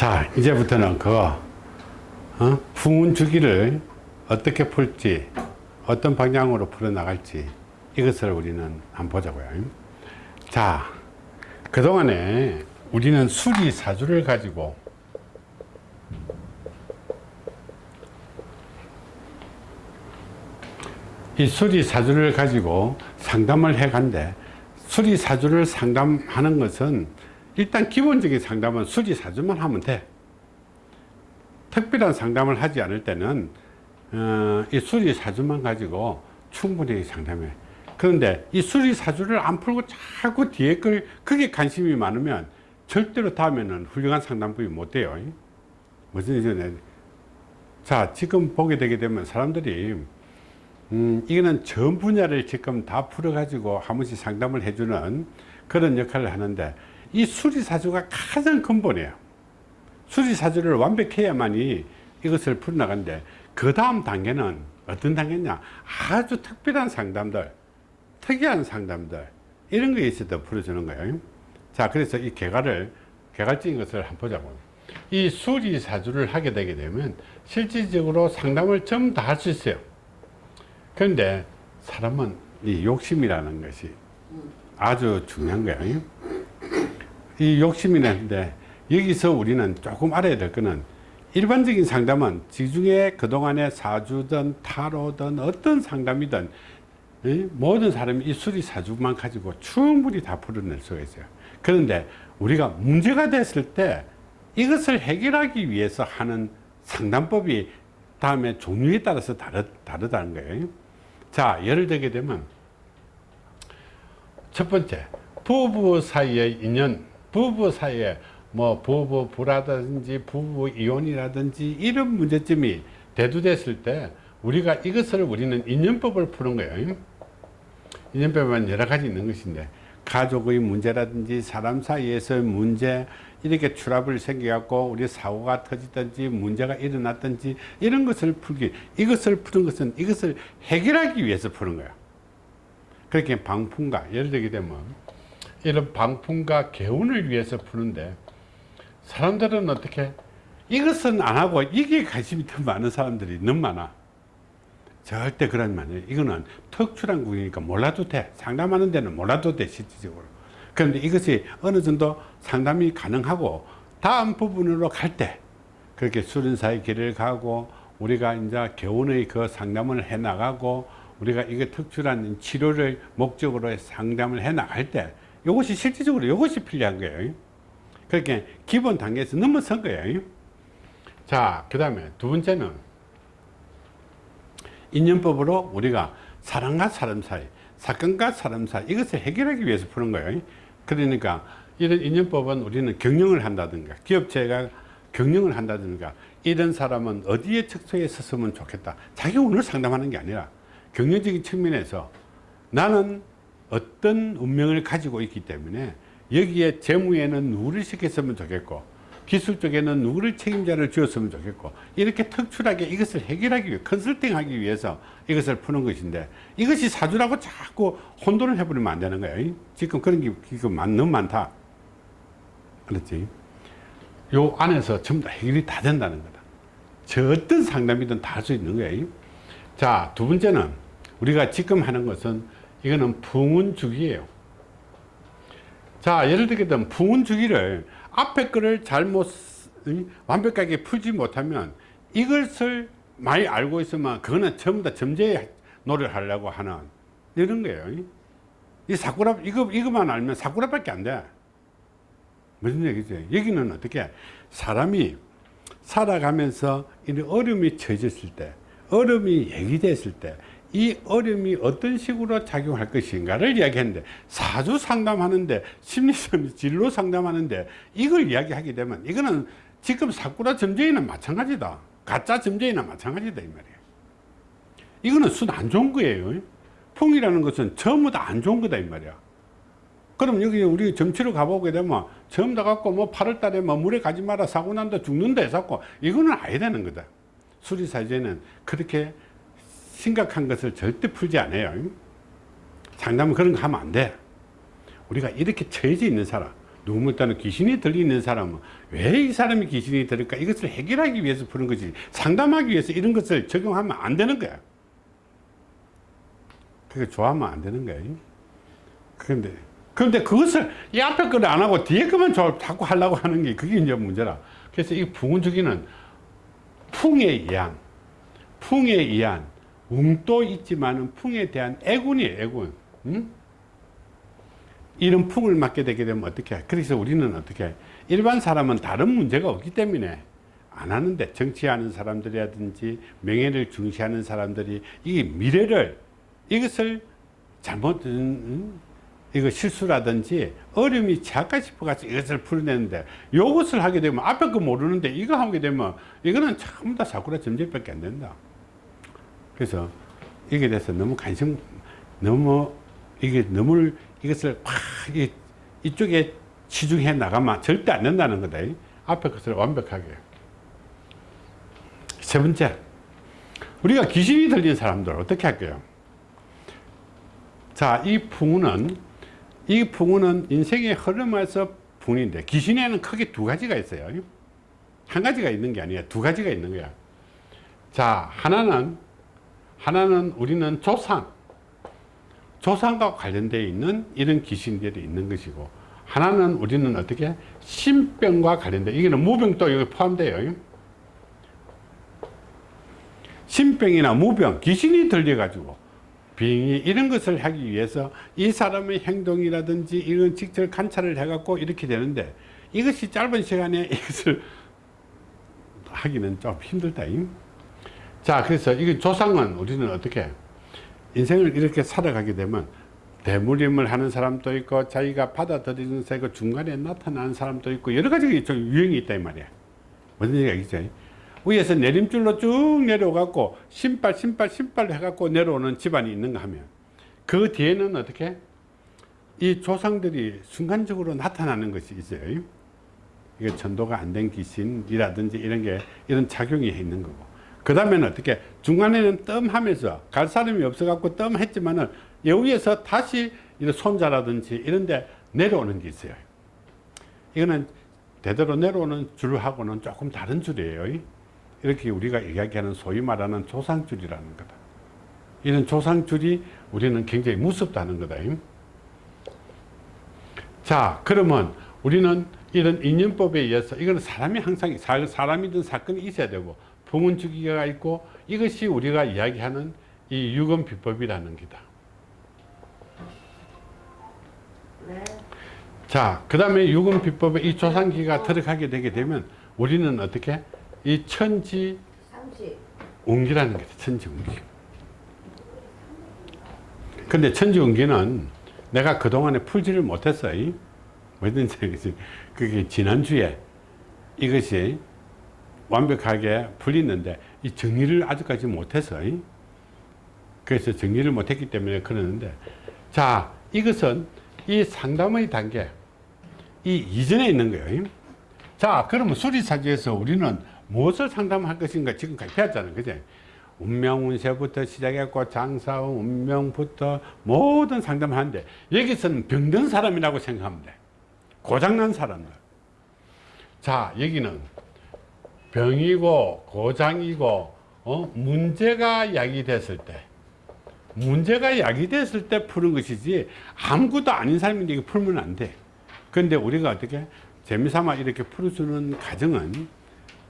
자 이제부터는 그 어? 풍운 주기를 어떻게 풀지 어떤 방향으로 풀어 나갈지 이것을 우리는 한번 보자고요 자 그동안에 우리는 수리사주를 가지고 이 수리사주를 가지고 상담을 해 간데 수리사주를 상담하는 것은 일단 기본적인 상담은 수리사주만 하면 돼. 특별한 상담을 하지 않을 때는 어, 이 수리사주만 가지고 충분히 상담해. 그런데 이 수리사주를 안 풀고 자꾸 뒤에 걸 그게 관심이 많으면 절대로 다음에는 훌륭한 상담법이 못 돼요. 무슨 얘기냐. 자 지금 보게 되게 되면 사람들이 음, 이거는 전 분야를 지금 다 풀어 가지고 한 번씩 상담을 해주는 그런 역할을 하는데 이 수리사주가 가장 근본이에요. 수리사주를 완벽해야만이 이것을 풀어나가는데 그 다음 단계는 어떤 단계냐? 아주 특별한 상담들 특이한 상담들 이런 거에 있어서 풀어주는 거예요. 자 그래서 이 개괄을 개괄적인 것을 한번 보자고. 이 수리사주를 하게 되게 되면 실질적으로 상담을 전부 다 할 수 있어요. 그런데 사람은 이 욕심이라는 것이 아주 중요한 거예요 이 욕심이라는데 여기서 우리는 조금 알아야 될 거는 일반적인 상담은 지중해 그동안의 사주든 타로든 어떤 상담이든 모든 사람이 이 수리 사주만 가지고 충분히 다 풀어낼 수가 있어요. 그런데 우리가 문제가 됐을 때 이것을 해결하기 위해서 하는 상담법이 다음에 종류에 따라서 다르, 다르다는 거예요. 자 예를 들게 되면 첫 번째 부부 사이의 인연 부부 사이에 뭐 부부 불화든지 부부 이혼이라든지 이런 문제점이 대두됐을 때 우리가 이것을 우리는 인연법을 푸는 거예요. 인연법은 여러 가지 있는 것인데 가족의 문제라든지 사람 사이에서의 문제 이렇게 트러블이 생겨갖고 우리 사고가 터지든지 문제가 일어났든지 이런 것을 풀기 이것을 푸는 것은 이것을 해결하기 위해서 푸는 거야 그렇게 방풍과 예를 들게 되면 이런 방풍과 개운을 위해서 푸는데 사람들은 어떻게 이것은 안 하고 이게 관심이 더 많은 사람들이 너무 많아. 절대 그런 말이에요. 이거는 특출한 구이니까 몰라도 돼. 상담하는 데는 몰라도 돼 실질적으로. 그런데 이것이 어느 정도 상담이 가능하고 다음 부분으로 갈 때 그렇게 수련사의 길을 가고 우리가 이제 개운의 그 상담을 해 나가고 우리가 이게 특출한 치료를 목적으로 상담을 해 나갈 때 이것이 실질적으로 이것이 필요한 거예요. 그렇게 기본 단계에서 넘어선 거예요. 자 그 다음에 두 번째는 인연법으로 우리가 사람과 사람 사이 사건과 사람 사이 이것을 해결하기 위해서 푸는 거예요. 그러니까 이런 인연법은 우리는 경영을 한다든가 기업체가 경영을 한다든가 이런 사람은 어디에 척소에 섰으면 좋겠다. 자기 오늘 상담하는 게 아니라 경영적인 측면에서 나는 어떤 운명을 가지고 있기 때문에 여기에 재무에는 누구를 시켰으면 좋겠고 기술 쪽에는 누구를 책임자를 지었으면 좋겠고 이렇게 특출하게 이것을 해결하기 위해 컨설팅하기 위해서 이것을 푸는 것인데 이것이 사주라고 자꾸 혼돈을 해버리면 안 되는 거예요. 지금 그런 게 너무 많다. 그렇지? 요 안에서 전부 다 해결이 다 된다는 거다. 저 어떤 상담이든 다 할 수 있는 거예요. 자두 번째는 우리가 지금 하는 것은 이거는 풍운주기예요. 자 예를 들게 되면 풍운주기를 앞에 거를 잘못 완벽하게 풀지 못하면 이것을 많이 알고 있으면 그거는 전부 다 점재에 노래를 하려고 하는 이런 거예요. 이 사쿠라 이거 이거만 알면 사쿠라밖에 안돼. 무슨 얘기지? 여기는 어떻게? 사람이 살아가면서 이런 어려움이 처해졌을 때 어려움이 얘기됐을 때 이 어려움이 어떤 식으로 작용할 것인가를 이야기했는데 사주 상담하는데 심리상 진로 상담하는데 이걸 이야기하게 되면 이거는 지금 사쿠라 점쟁이는 마찬가지다. 가짜 점쟁이나 마찬가지다 이 말이에요. 이거는 순 안 좋은 거예요. 풍이라는 것은 전부 다 안 좋은 거다 이 말이야. 그럼 여기 우리 점치러 가보게 되면 처음 다 갖고 뭐 8월 달에 뭐 물에 가지 마라 사고 난다 죽는다 해서 이거는 아야 되는 거다. 수리사제는 그렇게 심각한 것을 절대 풀지 않아요. 상담은 그런 거 하면 안돼. 우리가 이렇게 처해져 있는 사람 누구 따는 귀신이 들리는 사람은 왜 이 사람이 귀신이 들을까? 이것을 해결하기 위해서 푸는 거지. 상담하기 위해서 이런 것을 적용하면 안 되는 거야. 그게 좋아하면 안 되는 거야. 그런데 그런데 그것을 이 앞에 거를 안 하고 뒤에 거만 자꾸 하려고 하는 게 그게 이제 문제라. 그래서 이 부은주기는 풍에 의한 풍에 의한 웅도 있지만은 풍에 대한 애군이에요 애군 응? 이런 풍을 맞게 되게 되면 어떻게 해? 그래서 우리는 어떻게 해? 일반 사람은 다른 문제가 없기 때문에 안 하는데 정치하는 사람들이라든지 명예를 중시하는 사람들이 이 미래를 이것을 잘못 음, 이거 실수라든지 어려움이 작가 싶어가지고 이것을 풀어내는데 이것을 하게 되면 앞에 거 모르는데 이거 하게 되면 이거는 전부 다 사쿠라 점집밖에 안 된다 그래서 이게 대해서 너무 관심 너무 이게 너무 이것을 확 이, 이쪽에 치중해 나가면 절대 안 된다는 거다. 앞에 것을 완벽하게. 세 번째 우리가 귀신이 들린 사람들 어떻게 할까요? 자이 풍우는 이 풍우는 인생의 흐름에서 풍인데 귀신에는 크게 두 가지가 있어요. 한 가지가 있는 게 아니야 두 가지가 있는 거야. 자 하나는 하나는 우리는 조상. 조상과 관련되어 있는 이런 귀신들이 있는 것이고 하나는 우리는 어떻게 신병과 관련돼 이게는 무병도 여기 포함돼요. 신병이나 무병 귀신이 들려 가지고 비행이 이런 것을 하기 위해서 이 사람의 행동이라든지 이런 직접 관찰을 해 갖고 이렇게 되는데 이것이 짧은 시간에 이것을 하기는 좀 힘들다 자 그래서 이 조상은 우리는 어떻게 인생을 이렇게 살아가게 되면 대물림을 하는 사람도 있고 자기가 받아들이는 사이고 중간에 나타나는 사람도 있고 여러 가지 좀 유형이 있다 이 말이야. 무슨 얘기겠죠? 위에서 내림줄로 쭉 내려가고 신발 신발 신발 해갖고 내려오는 집안이 있는가 하면 그 뒤에는 어떻게? 이 조상들이 순간적으로 나타나는 것이 있어요. 이게 전도가 안 된 귀신이라든지 이런 게 이런 작용이 있는 거고 그 다음에는 어떻게 중간에는 뜸 하면서 갈 사람이 없어 갖고 뜸 했지만은 여기에서 다시 이런 손자라든지 이런데 내려오는 게 있어요. 이거는 대대로 내려오는 줄하고는 조금 다른 줄이에요. 이렇게 우리가 이야기하는 소위 말하는 조상줄이라는 거다. 이런 조상줄이 우리는 굉장히 무섭다는 거다. 자 그러면 우리는 이런 인연법에 의해서 이거는 사람이 항상 사람이든 사건이 있어야 되고 봉은주기가 있고 이것이 우리가 이야기하는 이 유금 비법이라는 기다. 네. 자, 그 다음에 유금 비법에 이 조상기가 들어가게 되게 되면 우리는 어떻게? 이 천지 운기라는 게 천지 운기. 근데 천지 운기는 내가 그동안에 풀지를 못했어요. 뭐든지 그게 지난주에 이것이 완벽하게 풀리는데 이 정리를 아직까지 못해서 그래서 정리를 못했기 때문에 그러는데 자 이것은 이 상담의 단계 이 이전에 있는 거예요 자 그러면 수리사주에서 우리는 무엇을 상담할 것인가 지금까지 배웠잖아요 그제? 운명운세부터 시작했고 장사운 운명부터 모든 상담을 하는데 여기서는 병든 사람이라고 생각하면 돼. 고장난 사람들. 자 여기는 병이고 고장이고 어? 문제가 야기됐을 때 문제가 야기됐을 때 푸는 것이지 아무것도 아닌 사람인데 풀면 안돼 그런데 우리가 어떻게 재미삼아 이렇게 풀어주는 가정은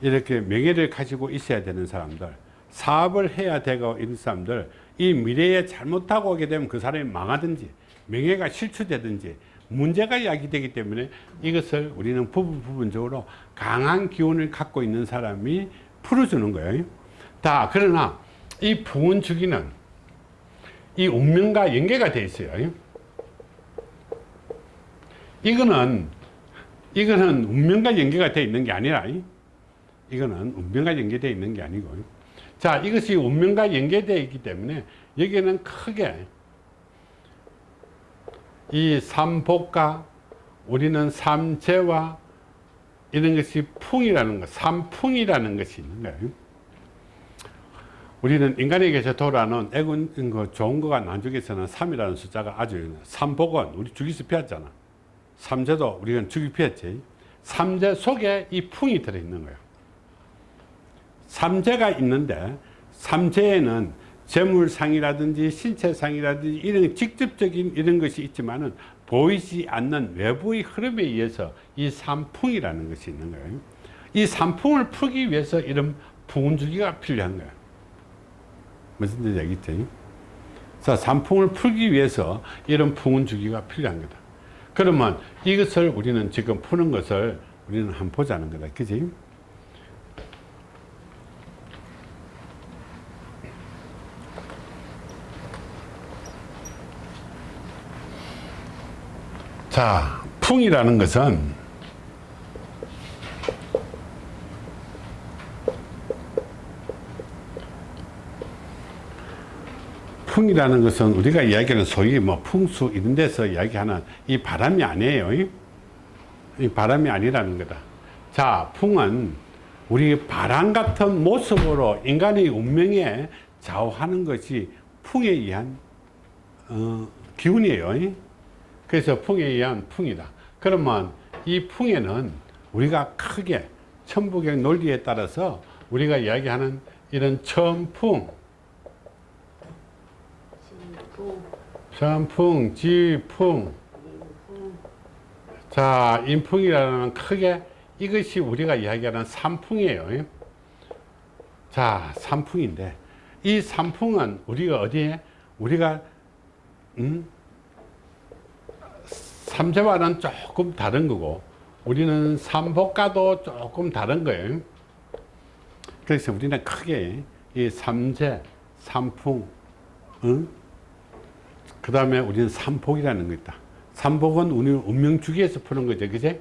이렇게 명예를 가지고 있어야 되는 사람들 사업을 해야 되고 있는 사람들 이 미래에 잘못하고 오게 되면 그 사람이 망하든지 명예가 실추되든지 문제가 야기되기 때문에 이것을 우리는 부분 부분적으로 강한 기운을 갖고 있는 사람이 풀어주는 거예요. 다 그러나 이 부은 주기는 이 운명과 연계가 되어 있어요. 이거는 이거는 운명과 연계가 되어 있는 게 아니라 이거는 운명과 연계되어 있는 게 아니고. 자 이것이 운명과 연계되어 있기 때문에 여기는 크게 이 삼복과 우리는 삼재와 이런 것이 풍이라는 것, 삼풍이라는 것이 있는 거예요. 우리는 인간에게서 돌아오는 애군 거 좋은 거가 나중에서는 3이라는 숫자가 아주 삼복은 우리 주기수 배웠잖아. 삼재도 우리가 죽이 피했지. 삼재 속에 이 풍이 들어있는 거예요. 삼재가 있는데 삼재에는 재물상이라든지 신체상이라든지 이런 직접적인 이런 것이 있지만은 보이지 않는 외부의 흐름에 의해서 이 삼풍이라는 것이 있는 거예요. 이 삼풍을 풀기 위해서 이런 풍운주기가 필요한 거예요. 무슨 뜻인지 알겠지? 자, 삼풍을 풀기 위해서 이런 풍운주기가 필요한 거다. 그러면 이것을 우리는 지금 푸는 것을 우리는 한번 보자는 거다. 그지? 자, 풍이라는 것은 풍이라는 것은 우리가 이야기하는 소위 뭐 풍수 이런 데서 이야기하는 이 바람이 아니에요. 이 바람이 아니라는 거다. 자, 풍은 우리 바람 같은 모습으로 인간의 운명에 좌우하는 것이 풍에 의한 어, 기운이에요. 그래서 풍에 의한 풍이다. 그러면 이 풍에는 우리가 크게 천부경 논리에 따라서 우리가 이야기하는 이런 천풍, 천풍, 지풍, 자 인풍이라는 크게 이것이 우리가 이야기하는 삼풍이에요. 자 삼풍인데 이 삼풍은 우리가 어디에 우리가 음? 삼재와는 조금 다른 거고 우리는 삼복과도 조금 다른 거예요. 그래서 우리는 크게 이 삼재, 삼풍, 응? 그 다음에 우리는 삼복이라는 거 있다. 삼복은 우리 운명주기에서 푸는 거죠. 그제?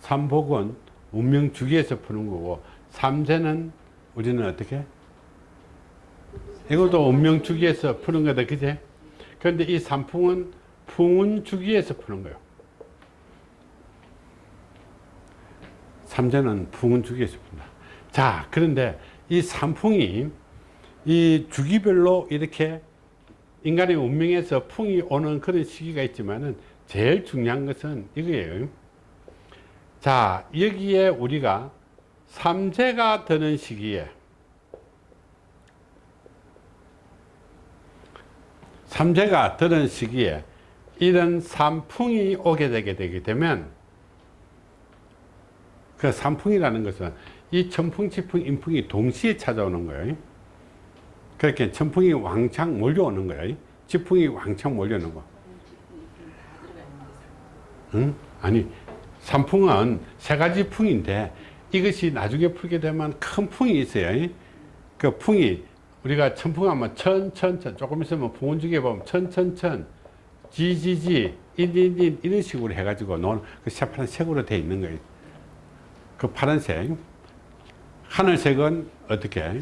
삼복은 운명주기에서 푸는 거고 삼재는 우리는 어떻게? 이것도 운명주기에서 푸는 거다. 그제? 그런데 이 삼풍은 풍운 주기에서 푸는 거예요. 삼재는 풍운 주기에서 푼다. 자, 그런데 이 삼풍이 이 주기별로 이렇게 인간의 운명에서 풍이 오는 그런 시기가 있지만은 제일 중요한 것은 이거예요. 자, 여기에 우리가 삼재가 드는 시기에 삼재가 드는 시기에 이런 삼풍이 오게 되게 되게 되면 그 삼풍이라는 것은 이 천풍, 지풍, 인풍이 동시에 찾아오는 거예요. 그렇게 천풍이 왕창 몰려오는 거예요. 지풍이 왕창 몰려오는 거. 응? 아니, 삼풍은 세 가지 풍인데 이것이 나중에 풀게 되면 큰 풍이 있어요. 그 풍이 우리가 천풍하면 천천천 조금 있으면 풍운주기에 보면 천천천 지지지 인인인 이런 식으로 해가지고 놓은 그 새파란 색으로 되어 있는 거예요. 그 파란색 하늘색은 어떻게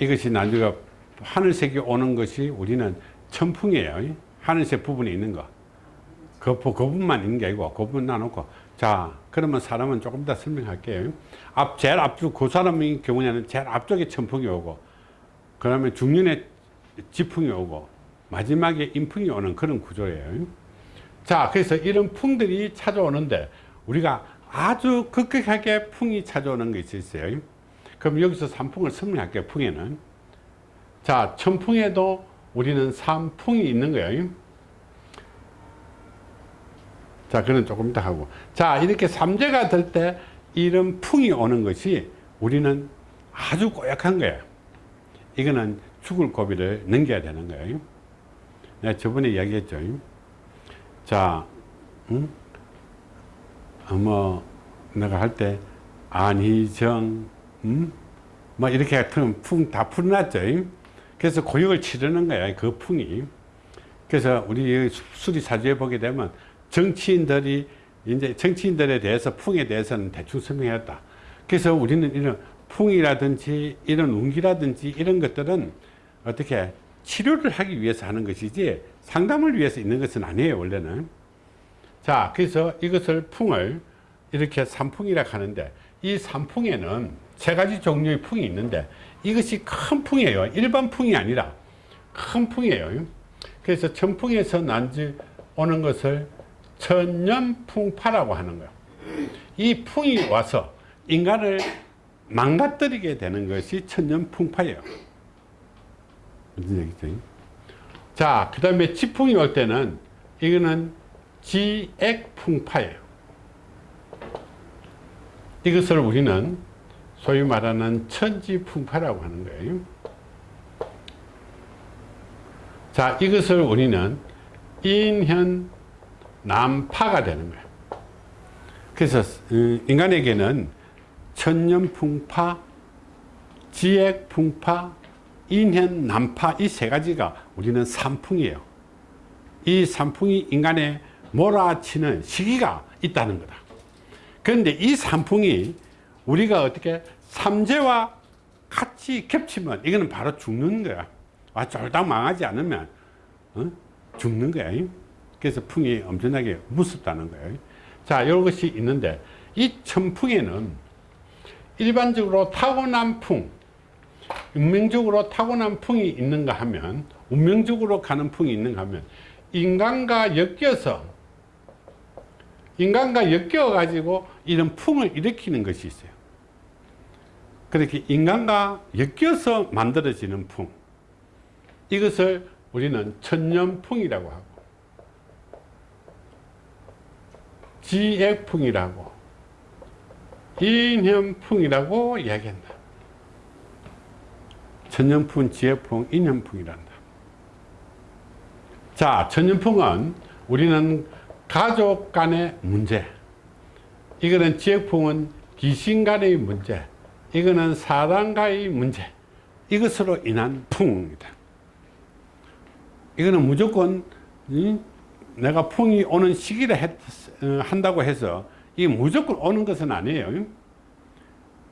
이것이 나중에 하늘색이 오는 것이 우리는 천풍이에요. 하늘색 부분이 있는 거. 그, 부- 그 부분만 있는 게 아니고 그 부분 나놓고 자 그러면 사람은 조금 더 설명할게요. 앞 제일 앞쪽 그 사람의 경우에는 제일 앞쪽에 천풍이 오고 그 다음에 중년에 지풍이 오고 마지막에 인풍이 오는 그런 구조예요. 자, 그래서 이런 풍들이 찾아오는데 우리가 아주 급격하게 풍이 찾아오는 것이 있어요. 그럼 여기서 삼풍을 설명할게요. 풍에는. 자, 천풍에도 우리는 삼풍이 있는 거예요. 자, 그는 조금 이따 하고. 자, 이렇게 삼재가 될 때 이런 풍이 오는 것이 우리는 아주 고약한 거예요. 이거는 죽을 고비를 넘겨야 되는 거예요. 내가 저번에 이야기했죠. 자, 응? 어, 뭐, 내가 할 때, 안희정, 응? 뭐, 이렇게 풍다 풀어놨죠. 그래서 고역을 치르는 거야, 그 풍이. 그래서 우리 수리사주에 보게 되면 정치인들이 이제 정치인들에 대해서 풍에 대해서는 대충 설명했다. 그래서 우리는 이런 풍이라든지 이런 운기라든지 이런 것들은 어떻게 치료를 하기 위해서 하는 것이지 상담을 위해서 있는 것은 아니에요 원래는 자 그래서 이것을 풍을 이렇게 삼풍이라 하는데 이 삼풍에는 세 가지 종류의 풍이 있는데 이것이 큰 풍이에요 일반 풍이 아니라 큰 풍이에요 그래서 천풍에서 난지 오는 것을 천년풍파라고 하는 거예요. 이 풍이 와서 인간을 망가뜨리게 되는 것이 천년풍파예요. 무슨 얘기죠? 자, 그 다음에 지풍이 올 때는 이거는 지액풍파예요. 이것을 우리는 소위 말하는 천지풍파라고 하는 거예요. 자, 이것을 우리는 인현 남파가 되는 거예요. 그래서 어, 인간에게는 천년풍파, 지액풍파, 인현 남파 이 세 가지가 우리는 삼풍이에요. 이 삼풍이 인간에 몰아치는 시기가 있다는 거다. 그런데 이 삼풍이 우리가 어떻게 삼재와 같이 겹치면 이거는 바로 죽는 거야. 아, 쫄딱 망하지 않으면 어? 죽는 거야. 그래서 풍이 엄청나게 무섭다는 거예요. 자, 이런 것이 있는데 이 천풍에는 일반적으로 타고난 풍, 운명적으로 타고난 풍이 있는가 하면 운명적으로 가는 풍이 있는가 하면 인간과 엮여서 인간과 엮여 가지고 이런 풍을 일으키는 것이 있어요. 그렇게 인간과 엮여서 만들어지는 풍 이것을 우리는 천년풍이라고 하고 지액풍이라고 인현풍이라고 이야기한다. 천년풍, 지혜풍, 인현풍이란다. 자, 천년풍은 우리는 가족 간의 문제. 이거는 지혜풍은 귀신 간의 문제. 이거는 사람과의 문제. 이것으로 인한 풍입니다. 이거는 무조건 내가 풍이 오는 시기를 했, 어, 한다고 해서 이게 무조건 오는 것은 아니에요.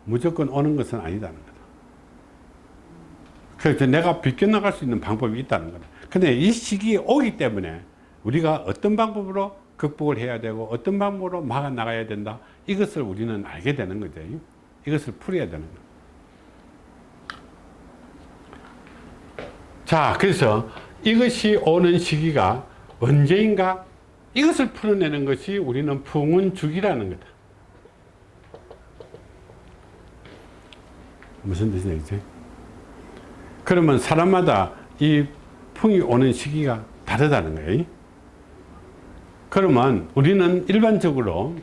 무조건 오는 것은 아니다는 거다. 그래서 내가 비껴나갈 수 있는 방법이 있다는 거다. 근데 이 시기에 오기 때문에 우리가 어떤 방법으로 극복을 해야 되고 어떤 방법으로 막아 나가야 된다. 이것을 우리는 알게 되는 거죠. 이것을 풀어야 되는 거다. 자, 그래서 이것이 오는 시기가 언제인가 이것을 풀어내는 것이 우리는 풍운죽이라는 거다. 무슨 뜻이지? 그러면 사람마다 이 풍이 오는 시기가 다르다는 거예요. 그러면 우리는 일반적으로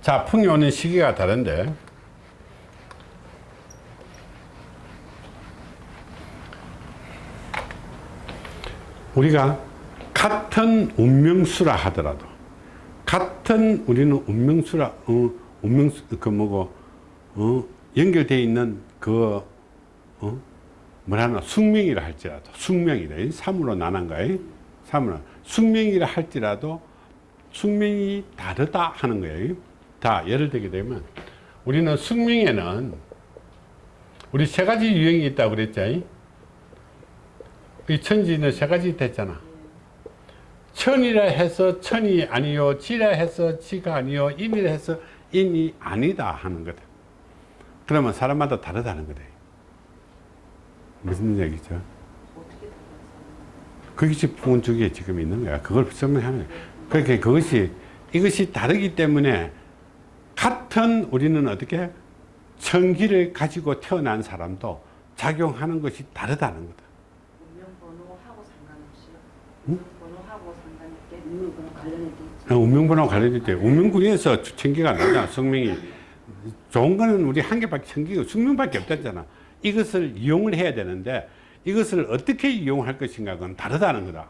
자 풍이 오는 시기가 다른데 우리가 같은 운명수라 하더라도 같은 우리는 운명수라 어, 운명수 그 뭐고 어, 연결되어 있는 그 어, 뭐라나? 숙명이라 할지라도 숙명이다. 삼으로 나눈 거예요 삼으로. 숙명이라 할지라도 숙명이 다르다 하는 거예요 다 예를 들게 되면 우리는 숙명에는 우리 세 가지 유형이 있다고 그랬죠 이 천지는 세 가지 됐잖아. 천이라 해서 천이 아니요 지라 해서 지가 아니요 인이라 해서 인이 아니다 하는 거다. 그러면 사람마다 다르다는 거다 무슨 얘기죠? 그것이 풍운축에 지금 있는 거야. 그걸 설명하는 거야 그러니까 그것이 이것이 다르기 때문에 같은 우리는 어떻게 천기를 가지고 태어난 사람도 작용하는 것이 다르다는 거다. 운명번호하고 상관없이요? 응? 번호하고 상관없게 운명번호 관련이 돼 있죠. 어, 운명번호 관련될 때 운명군에서 천기가 나잖아 성명이. 좋은 거는 우리 한 개밖에 천기가 숙명밖에 없잖아 이것을 이용을 해야 되는데 이것을 어떻게 이용할 것인가 그건 다르다는 거다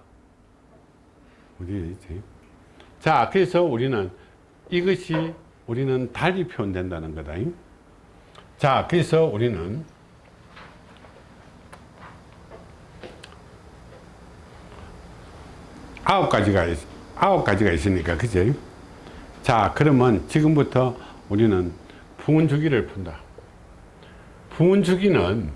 자 그래서 우리는 이것이 우리는 달리 표현된다는 거다 자 그래서 우리는 아홉 가지가 있, 아홉 가지가 있으니까 그죠? 자 그러면 지금부터 우리는 풍운주기를 푼다. 풍운주기는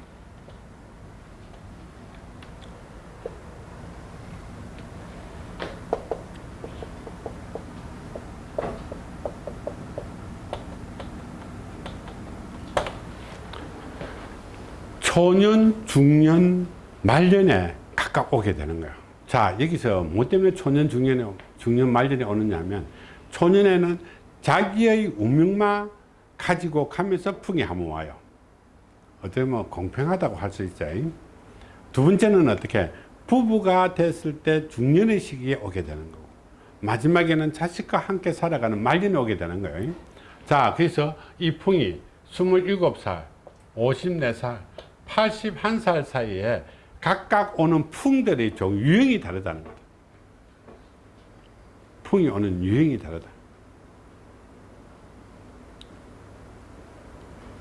초년, 중년, 말년에 각각 오게 되는 거야. 자, 여기서 뭐 때문에 초년, 중년에, 중년 말년에 오느냐 하면, 초년에는 자기의 운명만 가지고 가면서 풍이 한번 와요. 어떻게 보면 공평하다고 할 수 있죠. 두 번째는 어떻게? 부부가 됐을 때 중년의 시기에 오게 되는 거고, 마지막에는 자식과 함께 살아가는 말년에 오게 되는 거예요. 자, 그래서 이 풍이 27살, 54살, 81살 사이에 각각 오는 풍들의 종 유형이 다르다는 거다. 풍이 오는 유형이 다르다.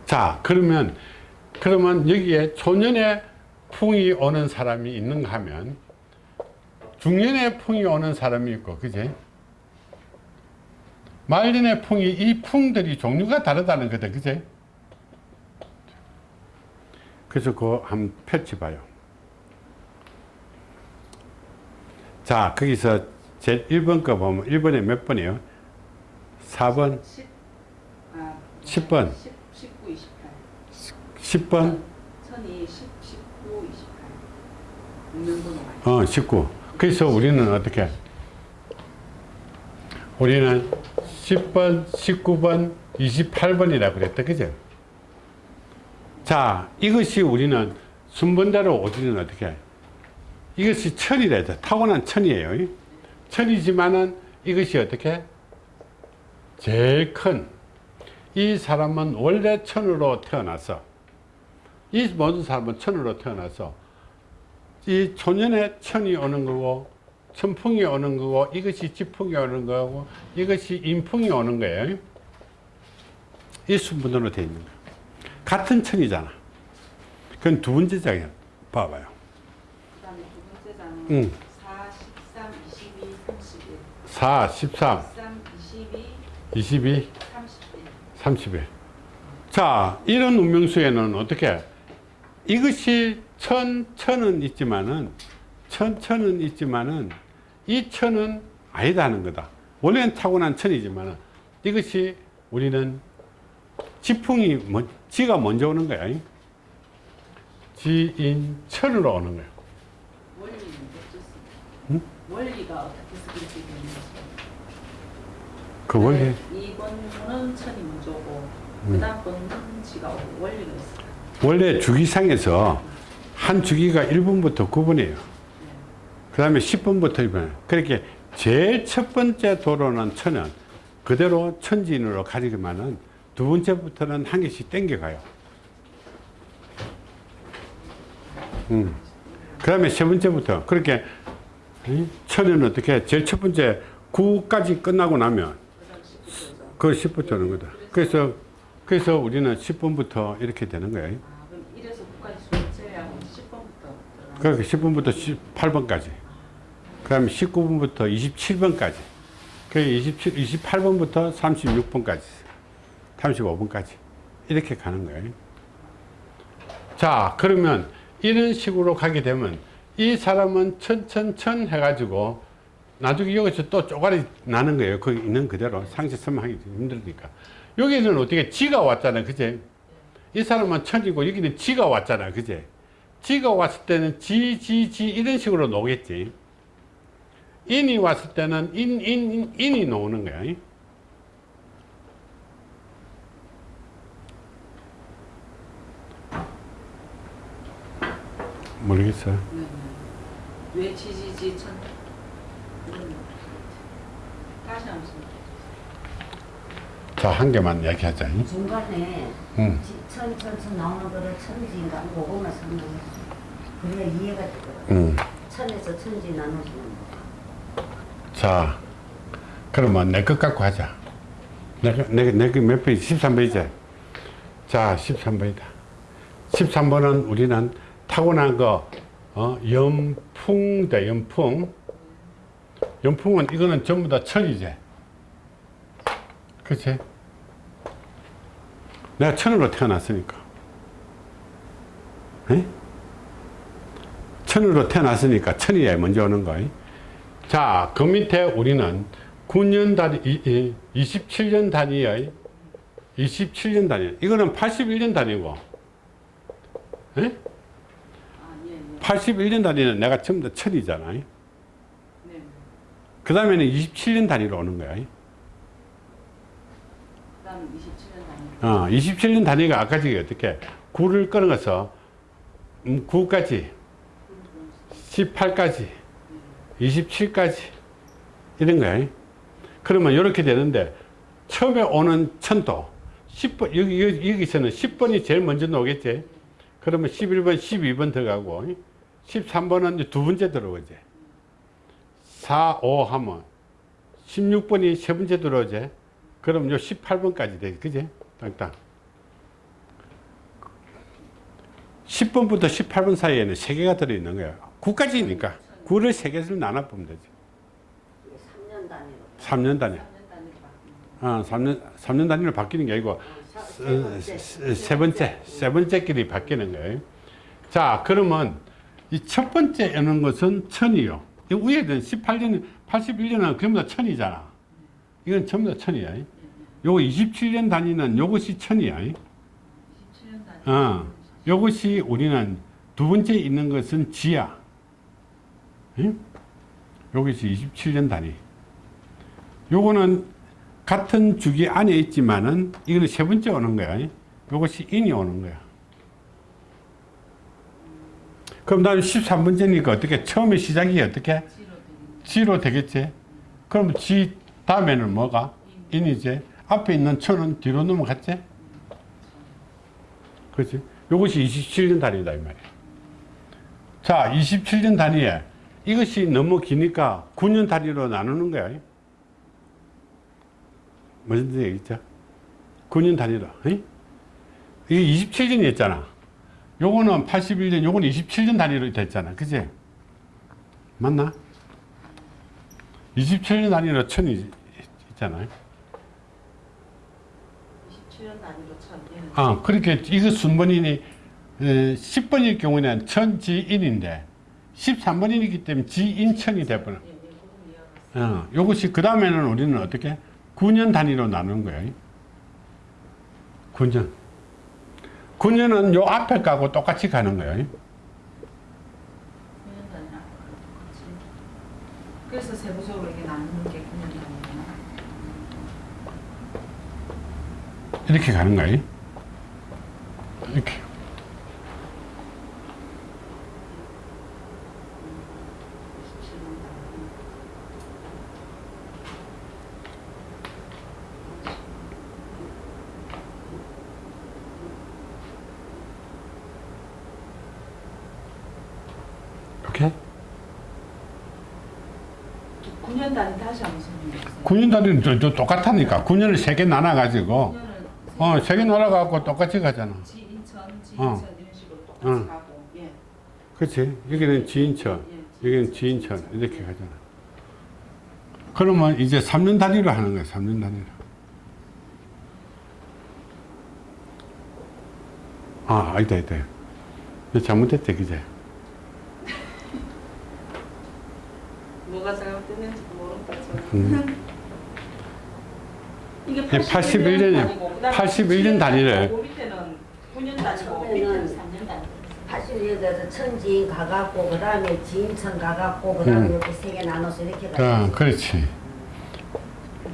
자, 그러면 그러면 여기에 초년에 풍이 오는 사람이 있는가 하면 중년에 풍이 오는 사람이 있고, 그지? 말년의 풍이 이 풍들이 종류가 다르다는 거다, 그지? 그래서 그거 한번 펼쳐봐요. 자, 거기서 제 1번 거 보면 1번에 몇 번이에요? 4번, 10, 아, 10번. 10, 19, 28. 10번, 천이 10, 19, 28. 운명번호가 어, 19. 그래서 우리는 어떻게? 우리는 10번, 19번, 28번이라고 그랬다. 그죠? 자, 이것이 우리는 순번대로 우리는 어떻게? 이것이 천이라 해서 타고난 천이에요. 천이지만은 이것이 어떻게? 제일 큰. 이 사람은 원래 천으로 태어나서 이 모든 사람은 천으로 태어나서 이 초년에 천이 오는 거고 천풍이 오는 거고 이것이 지풍이 오는 거고 이것이 인풍이 오는 거예요. 이 순번으로 되어 있는 거예요. 같은 천이잖아. 그건 두 번째 장이야. 봐봐요. 그 다음에 두 번째 장은 응. 4, 13, 22, 31. 4, 13, 13, 22, 22, 31. 31. 자, 이런 운명수에는 어떻게? 이것이 천, 천은 있지만은, 천, 천은 있지만은, 이 천은 아니다는 거다. 원래는 타고난 천이지만은, 이것이 우리는 지풍이, 뭐, 지가 먼저 오는 거야. 지인 천으로 오는 거야. 원리는? 원리가 어떻게. 그 원리, 2번 은 천이 먼저 오고, 음. 그 다음 번은 지가 오고, 원리가 있어요. 원래 주기상에서 한 주기가 1분부터 9분이에요. 그 다음에 10분부터 1분. 그렇게 제일 첫 번째 도로는 천은 그대로 천진으로 가지기만은 두 번째부터는 한 개씩 땡겨가요. 음. 그 다음에 세 번째부터 그렇게 이 천은 어떻게 제일 첫 번째 9까지 끝나고 나면 그 다음 10부터 그 10부터 오는 거다. 그래서 그래서 우리는 10분부터 이렇게 되는 거예요. 아, 그럼 1에서 9까지 수업 제외하고 10번부터 그러니까 10분부터 18번까지. 그 다음에 19분부터 27번까지. 그 27, 28번부터 36번까지. 35번까지. 이렇게 가는 거예요. 자, 그러면 이런 식으로 가게 되면 이 사람은 천천천 해가지고 나중에 여기서 또 쪼가리 나는 거예요. 거기 있는 그대로. 상시 설명하기 힘들으니까. 여기는 어떻게 지가 왔잖아요. 그제? 이 사람은 천이고 여기는 지가 왔잖아. 그제? 지가 왔을 때는 지, 지, 지 이런 식으로 놓겠지. 인이 왔을 때는 인, 인, 인, 인이 놓는 거야. 모르겠어요. 네, 네. 왜 지지지 천? 음. 다시 한번 씀 자, 한 개만 얘기하자. 중간에 응. 천천천 나오는 거를 천지인가 그거만 설명해 그래야 이해가 되더라고 응. 천에서 천지 나눠지는 거 자, 그러면 내 것 갖고 하자. 내가, 내, 내몇 페이지? 13페이지. 자, 13번이다. 13번은 우리는 타고난 거, 어, 연풍다, 연풍. 연풍은 이거는 전부 다 천이지. 그치? 내가 천으로 태어났으니까. 에? 천으로 태어났으니까 천이야 먼저 오는 거야. 자, 그 밑에 우리는 9년 단위, 이, 이, 27년 단위의 27년 단위. 이거는 81년 단위고. 에? 아, 예, 예. 81년 단위는 내가 전부 다 천이잖아. 그 다음에는 27년 단위로 오는 거야. 그다음 27년 단위. 어, 27년 단위가 아까 저기 어떻게 9를 끊어서 음, 9까지 18까지 27까지 이런 거야. 그러면 이렇게 되는데 처음에 오는 천도 10번 여기, 여기 여기서는 10번이 제일 먼저 나오겠지. 그러면 11번, 12번 들어가고 13번은 이제 두 번째 들어오지. 4, 5 하면 16번이 세 번째 들어오지. 그럼 요 18번까지 돼. 그지? 딱딱. 10번부터 18번 사이에는 3개가 들어있는 거야. 9까지니까. 9를 3개를 나눠 보면 되지. 3년 단위로. 3년 단위. 3년 단위로 바뀌는 어, 3년, 3년 단위로 바뀌는 게 아니고, 사- 세 어, 번째. 세세 번째, 세 번째끼리 바뀌는 거예요. 자, 그러면 이 첫 번째 여는 것은 천이요. 이 위에는 18년, 81년은 전부 다 천이잖아. 이건 전부 다 천이야. 요거 27년 단위는 요것이 천이야. 27년 단위. 어, 요것이 우리는 두 번째 있는 것은 지야. 응? 요것이 27년 단위. 요거는 같은 주기 안에 있지만은 이거는 세 번째 오는 거야. 요것이 인이 오는 거야. 그럼 다음 13번째니까 어떻게 처음에 시작이 어떻게 지로 되겠지? 그럼 지 다음에는 뭐가? 인이지. 앞에 있는 천은 뒤로 넘어갔지? 그렇지? 요것이 27년 단위다 이 말이야. 자, 27년 단위에 이것이 너무 기니까 9년 단위로 나누는 거야. 무슨 있죠? 9년 단위로. 이? 이게 27년이었잖아. 요거는 81년, 요거는 27년 단위로 됐잖아. 그지? 맞나? 27년 단위로 천이 있잖아. 27년 단위로 천. 얘는 아, 그렇게 이거 순번이니 10번일 경우에는 천지인인데 13번이기 때문에 지인천이 돼버려. 예, 예, 어, 요것이 그 다음에는 우리는 어떻게 9년 단위로 나누는 거예요. 9년. 9년은 요 앞에 가고 똑같이 가는 거예요. 9년 단위. 그렇지. 그래서 세부적으로 이게 나누는 게 9년 단위구나. 이렇게 가는 거예요. 이렇게. 오케이? 9년 단위 다시 한번 설명해 주세요. 9년 단위는 저, 저 똑같다니까. 9년을 세개 나눠가지고, 9년은 어, 세개 나눠갖고 똑같이 가잖아. 지인천, 지인천 어. 이런 식으로 똑같이 어. 가고. 예. 그렇지. 여기는 지인천, 예. 여기는 지인천 이렇게 가잖아. 그러면 이제 3년 단위로 하는 거야. 3년 단위로. 아, 아니다. 이거 잘못됐대, 그제? 뭐가 잘못됐는지도 모른다. 저는. 음. 이게 81 년이요. 단위고, 그다음에 81년 단위래. 그 밑에는 9년 단위고 처음에는 밑에는 3년 단위. 81년에서 천지인 가갖고 그 다음에 지인천 가갖고 그 다음에 음. 이렇게 세 개 나눠서 이렇게 아, 가요. 그렇지.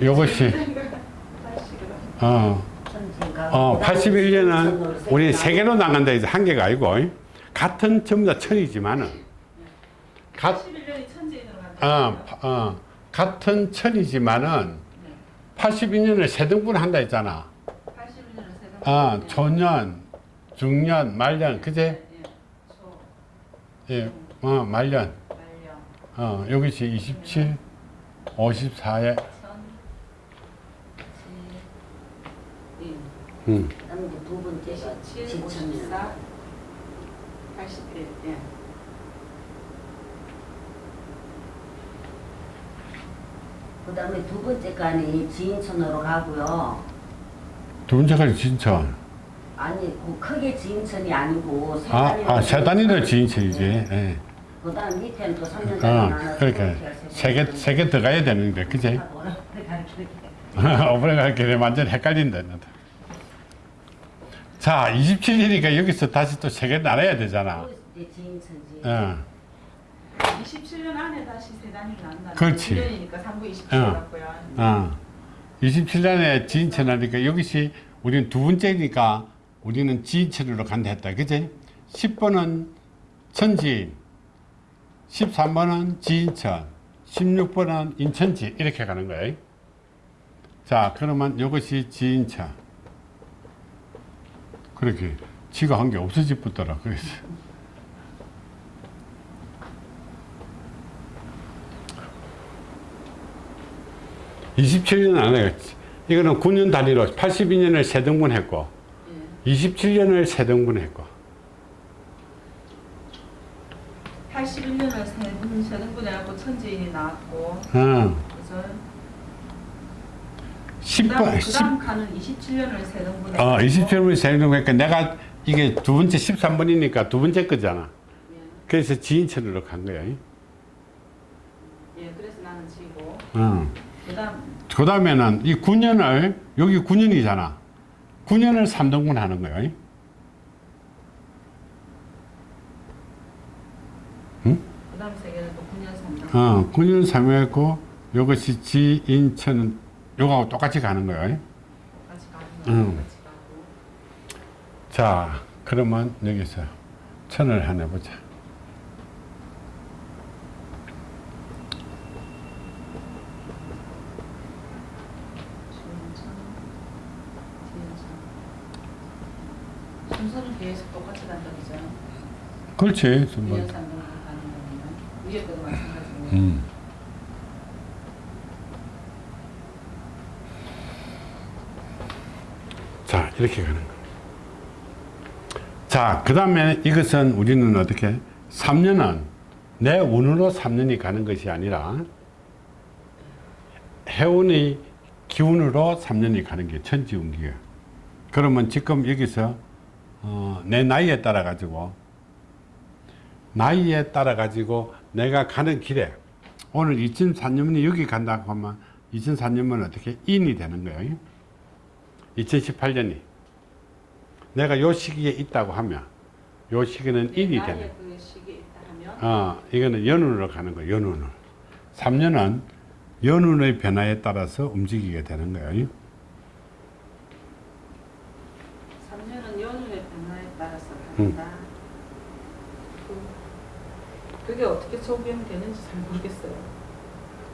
요것이, 어, 어, 그 다음에 81년은 지인천으로 세 우리 개세 개로 나간다 이제 한 개가 아니고 같은 전부 다 천이지만은 가, 81년이 천지인으로 간다. 어, 파- 어, 같은 천이지만은 82년을 세 등분 한다 했잖아. 81년을 세 아, 초년, 중년, 말년, 그제? 예. 초, 예, 어, 말년. 말년, 어, 여기서 27, 54에, 천, 지, 인. 음, 두 번째가 27, 지천년. 54, 81. 예. 그 다음에 두 번째 간이 지인천으로 가고요. 두 번째가 진천. 아니 그 크게 지인천이 아니고 세 아, 단위로 아, 세 단위로 지인천이지. 예. 그 다음 밑에는 또 3년 어, 단위 나눠서 그러니까 세 개, 세 개 들어가야 되는데, 그제? 오래 갈게 완전 헷갈린다. 자, 27일이니까 여기서 다시 또 세 개 나눠야 되잖아. 어. 27년 안에 다시 세단이 난다. 그렇지. 1년이니까 3부 27 어. 같고요. 어. 27년에 지인천하니까 여기시 우리는 두 번째니까 우리는 지인천으로 간다 했다. 그지? 10번은 천지인, 13번은 지인천, 16번은 인천지 이렇게 가는 거예요. 자, 그러면 이것이 지인천. 그렇게 지가 한 게 없어지겠더라. 그래서. (27년) 안에 이거는 9년 단위로 82년을 세 등분 했고 예. 27년을 세 등분 했고 81년을 세분 세등분해 갖고 천지인이 나왔고 어, 그래서 10번 그다음, 10, 그다음 칸은 27년을 세 등분해 어, 갖고 27년을 세 등분 했니까 내가 이게 두 번째 13번이니까 두 번째 거잖아 예. 그래서 지인천으로 간 거야 예. 그래서 나는 지고 어. 그다음 그 다음에는 이 9년을 여기 9년이잖아 9년을 3등분 하는 거야 그다음 세 개는 또 9년 3등. 어, 9년 3회했고 이것이 지 인천 요거하고 똑같이 가는 거야 같이 가는 음. 거 같이 가고. 자 그러면 여기서 천을 하나 보자 지인천, 지인천. 순서는 계속 똑같이 간다 그죠? 그렇지 9년 순번. 3등 가는 거면 위에 것도 마찬가지고. 음. 자 이렇게 가는 거. 자 그 다음에 이것은 우리는 어떻게 3년은 내 운으로 3년이 가는 것이 아니라 해운의 기운으로 3년이 가는 게 천지운기예요. 그러면 지금 여기서 어, 내 나이에 따라 가지고 나이에 따라 가지고 내가 가는 길에 오늘 2004년이 여기 간다고 하면 2004년은 어떻게 인이 되는 거예요. 2018년이 내가 요 시기에 있다고 하면 요 시기는 인이 되는 그 어, 이거는 연운으로 가는 거예요. 연운으로. 3년은 연운의 변화에 따라서 움직이게 되는 거예요. 3년은 연휴의 변화에 따라서 음. 간다. 그- 그게 어떻게 적용되는지 잘 모르겠어요.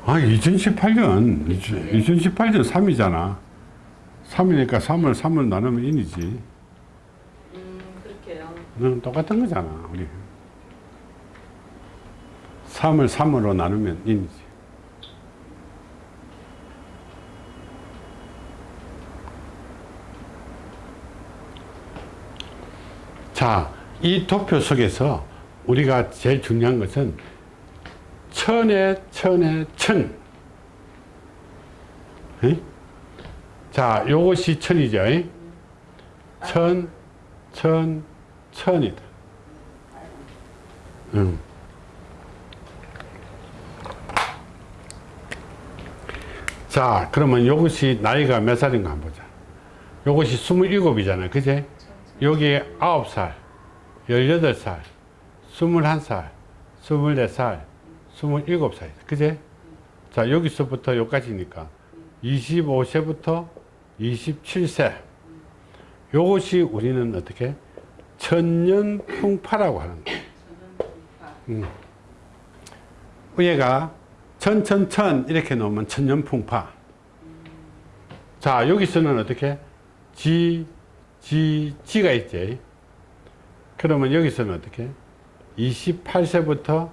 아, 2018년, 2018년 3이잖아. 3이니까 3을 3을 나누면 인이지. 음 그렇게요. 응, 똑같은 거잖아, 우리. 3을 3으로 나누면 인이지. 자, 이 도표 속에서 우리가 제일 중요한 것은 천에 천에 천. 응? 자, 요것이 천이죠. 응? 천, 천, 천이다. 응. 자, 그러면 요것이 나이가 몇 살인가 한번 보자. 요것이 27이잖아. 그제? 여기 9살, 18살, 21살, 24살, 27살. 그제? 자, 여기서부터 여기까지니까 25세부터 27세. 요것이 우리는 어떻게? 천년풍파라고 하는 거예요. 음. 위에가 천천천 이렇게 놓으면 천년풍파. 자, 여기서는 어떻게? 지, 지, 지가 있지. 그러면 여기서는 어떻게? 28세부터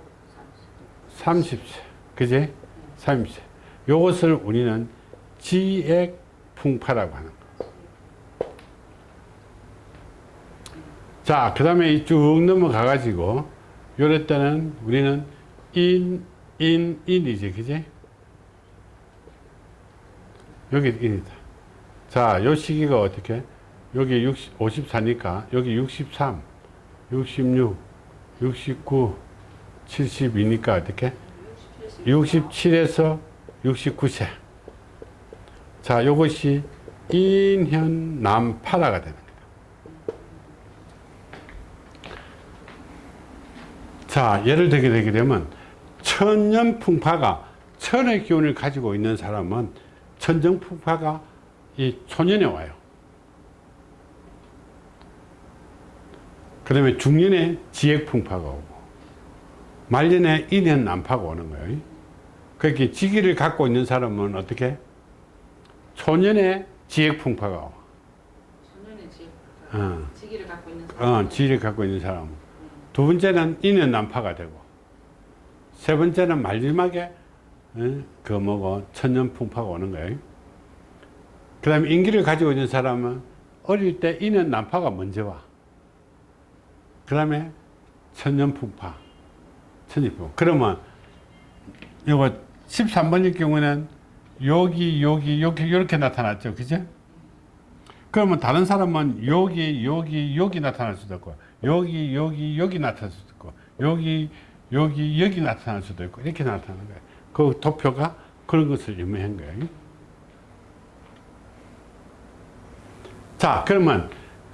30세. 그지? 30세. 요것을 우리는 지액풍파라고 하는 거. 자, 그 다음에 쭉 넘어가 가지고, 요럴 때는 우리는 인, 인, 인이지, 그지? 여기 인이다. 자, 요 시기가 어떻게? 여기 60, 54니까, 여기 63, 66, 69, 72니까 어떻게? 67에서 69세. 자, 요것이 인현 남파라가 되는 겁니다. 자, 예를 들게 되게 되면 천년 풍파가 천의 기운을 가지고 있는 사람은 천정 풍파가 이 초년에 와요. 그 다음에 중년에 지액 풍파가 오고 말년에 인연 난파가 오는 거예요. 그렇게 지기를 갖고 있는 사람은 어떻게? 초년에 지액 풍파가 와. 전년에 지 어. 지기를 갖고 있는 사람. 어, 지위를 갖고 있는 사람. 두 번째는 인연 난파가 되고, 세 번째는 마지막에, 어, 그 뭐고, 천년 풍파가 오는 거예요. 그 다음에 인기를 가지고 있는 사람은 어릴 때 인연 난파가 먼저 와. 그 다음에 천년 풍파, 천년 풍파. 그러면, 이거 13번일 경우는 여기, 여기, 여기, 이렇게 나타났죠. 그죠? 그러면 다른 사람은 여기 여기 여기 나타날 수도 있고 여기 여기 여기 나타날 수도 있고 여기 여기 여기 나타날 수도 있고 이렇게 나타나는 거예요. 그 도표가 그런 것을 의미한 거예요. 자 그러면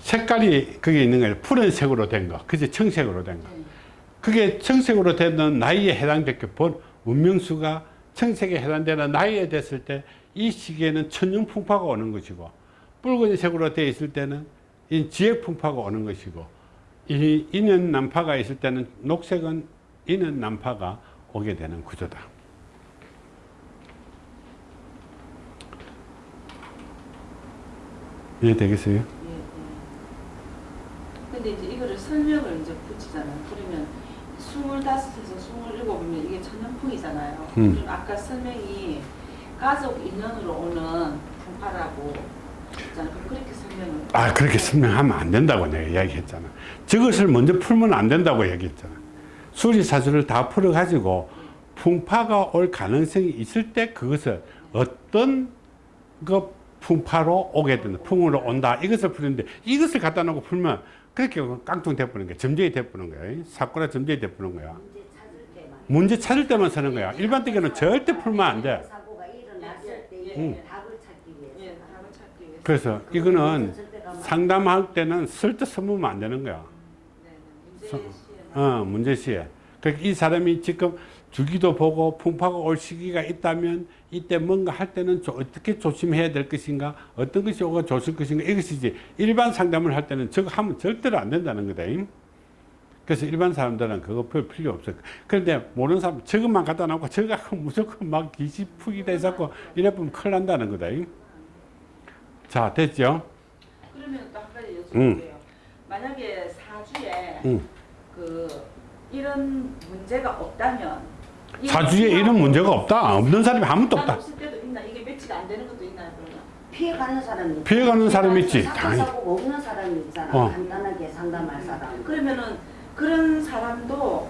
색깔이 그게 있는 거예요. 푸른색으로 된 거, 그지 청색으로 된 거. 그게 청색으로 되는 나이에 해당됐게 본 운명수가 청색에 해당되는 나이에 됐을 때 이 시기에는 천년풍파가 오는 것이고 붉은색으로 되어 있을 때는 이 지혜풍파가 오는 것이고 이 인연 난파가 있을 때는 녹색은 인연 난파가 오게 되는 구조다. 이해 되겠어요? 근데 이제 이거를 설명을 이제 붙이잖아요. 그러면 스물다섯에서 스물일곱이면 이게 천연풍이잖아요. 음. 아까 설명이 가족 인연으로 오는 풍파라고 했잖아요. 그렇게 설명을 아 그렇게 설명하면 안 된다고 내가 이야기했잖아 저것을 먼저 풀면 안 된다고 얘기했잖아 수리사주를 다 풀어가지고 풍파가 올 가능성이 있을 때 그것을 어떤 그 풍파로 오게 된다 풍으로 온다 이것을 풀는데 이것을 갖다 놓고 풀면 그렇게 깡통 돼버리는 거야 점쟁이 돼버리는 거야 사고라 점쟁이 돼버리는 거야 문제 찾을 때만. 문제 찾을 때만 쓰는 거야 일반적으로는 절대 풀면 안돼 일어났을 때 응. 예. 그래서 이거는 상담할 때는 쓸데 써보면 안 되는 거야 네, 네. 어, 문제시에. 그러니까 이 사람이 지금 주기도 보고 풍파가 올 시기가 있다면 이때 뭔가 할 때는 조- 어떻게 조심해야 될 것인가 어떤 것이 오가 좋을 것인가 이것이지 일반 상담을 할 때는 저거 하면 절대로 안 된다는 거다. 임. 그래서 일반 사람들은 그거 별 필요 없어. 그런데 모르는 사람 저것만 갖다 놓고 저거 무조건 막 기시풍이 돼서 이래 보면 큰일 난다는 거다. 임. 자, 됐죠? 그러면 또 한 가지 여쭤볼게요. 응. 만약에 사주에 응. 그 이런 문제가 없다면 이 사주에 이런 문제가 없다. 없는 사람이 아무도 난 없다. 피해가는 사람이. 피해가는 사람이 있지, 당연히. 없는 사람이 있잖아. 어. 간단하게 상담할 사람. 그러면은 그런 사람도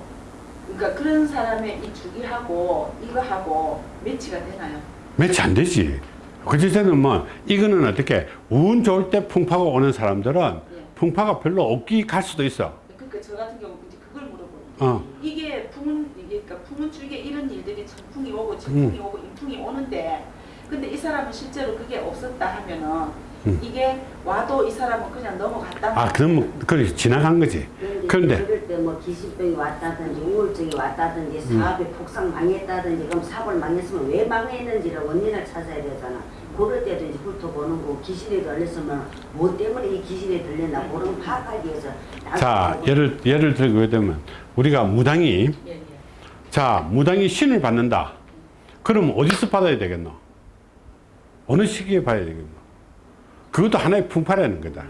그러니까 그런 사람의 이 주기하고 이거하고 매치가 되나요? 매치 안 되지. 그제는 뭐 이거는 어떻게 운 좋을 때 풍파가 오는 사람들은 예. 풍파가 별로 없기 갈 수도 있어. 그러니까 저 같은 경우 이제 그걸 물어보는 어. 이게 그러니까 풍은 주기에 이런 일들이 천풍이 오고 진풍이 오고 인풍이 오는데 근데 이 사람은 실제로 그게 없었다 하면은 음. 이게 와도 이 사람은 그냥 넘어갔다. 아 그럼 그래 지나간 거지. 그런데 그럴 때 뭐 기신병이 왔다든지 우울증이 왔다든지 음. 사업이 폭삭 망했다든지 그럼 사업을 망했으면 왜 망했는지를 원인을 찾아야 되잖아. 그럴 때도 이제 훑어보는 거고 귀신이 들렸으면 뭐 때문에 이 귀신이 들렸나 그런 파악하기 위해서 자 예를 예를 들게 되면 우리가 무당이 예, 예. 자 무당이 신을 받는다. 그럼 어디서 받아야 되겠노? 어느 시기에 봐야 되겠노? 그것도 하나의 풍파라는 거다.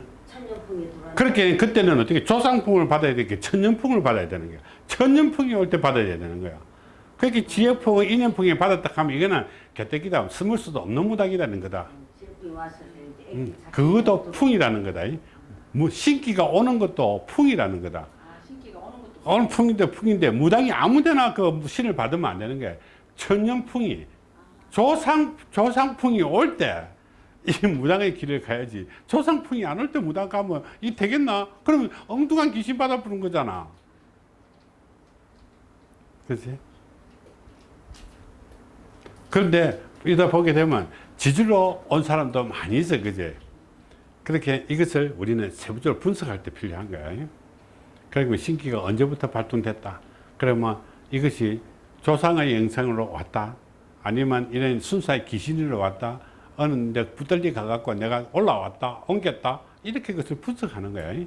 그렇게 그때는 어떻게 조상풍을 받아야 되게 천년풍을 받아야 되는 거야. 천년풍이 올 때 받아야 되는 거야. 그렇게 지역풍을 인연풍이 받았다 하면 이거는 개떼기다 스물 수도 없는 무당이라는 거다. 음, 그것도 또 풍이라는 거다. 뭐 신기가 오는 것도 풍이라는 거다. 오는 풍인데 풍인데 무당이 아무데나 그 신을 받으면 안 되는 게 천년풍이 조상 조상풍이 올 때 이 무당의 길을 가야지. 조상풍이 안 올 때 무당 가면 이 되겠나? 그러면 엉뚱한 귀신 받아 부는 거잖아. 그렇지? 그런데 이다 보게 되면 지주로 온 사람도 많이 있어, 그제? 그렇게 이것을 우리는 세부적으로 분석할 때 필요한 거야. 그리고 신기가 언제부터 발동됐다. 그러면 이것이 조상의 영성으로 왔다. 아니면 이런 순사의 귀신으로 왔다. 어느 데 붙들리 가갖고 내가 올라왔다 옮겼다. 이렇게 그것을 분석하는 거예요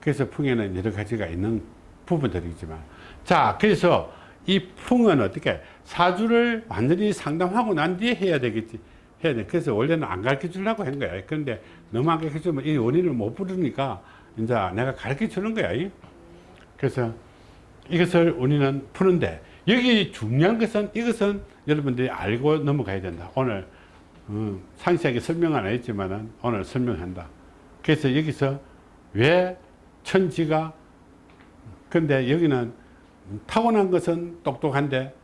그래서 풍에는 여러 가지가 있는 부분들이지만. 자 그래서 이 풍은 어떻게 사주를 완전히 상담하고 난 뒤에 해야 되겠지. 해야 돼. 그래서 원래는 안 가르쳐 주려고 한 거야. 그런데 너무 안 가르쳐 주면 이 원인을 못 부르니까 이제 내가 가르쳐 주는 거야 그래서 이것을 우리는 푸는데 여기 중요한 것은 이것은 여러분들이 알고 넘어가야 된다. 오늘 어, 상세하게 설명은 안 했지만 오늘 설명한다. 그래서 여기서 왜 천지가 근데 여기는 타고난 것은 똑똑한데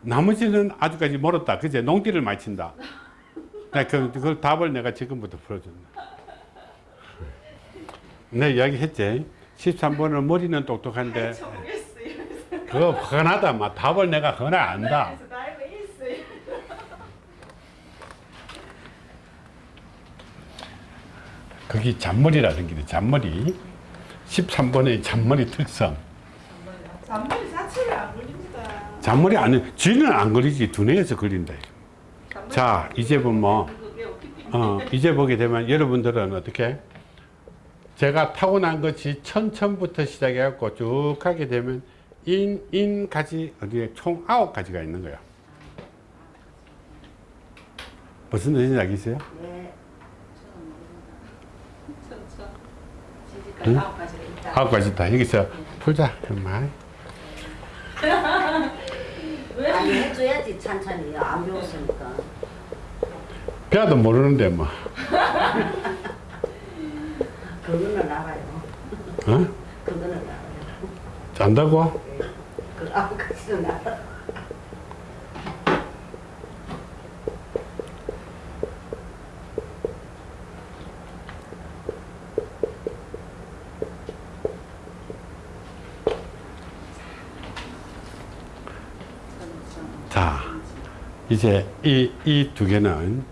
나머지는 아주까지 멀었다. 그제 농띠를 많이 친다. 나 그, 그 답을 내가 지금부터 풀어준다 내 이야기 했지 13번은 머리는 똑똑한데. 그거 훤하다 막 답을 내가 훤하 안다. 거기 잔머리라는 게. 잔머리 13번의 잔머리 특성 잔머리 자체를 안 걸립니다. 잔머리 아니 쥐는 안 걸리지 두뇌에서 걸린다 자 이제 보면 뭐. 어, 이제 보게 되면 여러분들은 어떻게 제가 타고난 것이 천천부터 시작해 갖고 쭉 하게 되면 인, 인까지 어디에 총 아홉 가지가 있는 거야 무슨 뜻인지 알겠어요? 네. 천천. 지지까지 응? 아홉 가지가 있다. 아홉 가지 다 여기서 풀자 정말 아니 해줘야지 찬찬히 안 배웠으니까. 배워도 모르는데 뭐 그거는 알아요. 어? 그거는 알아요. 잔다고? 그 아홉 가지는 알아. 자 이제 이 이 두 개는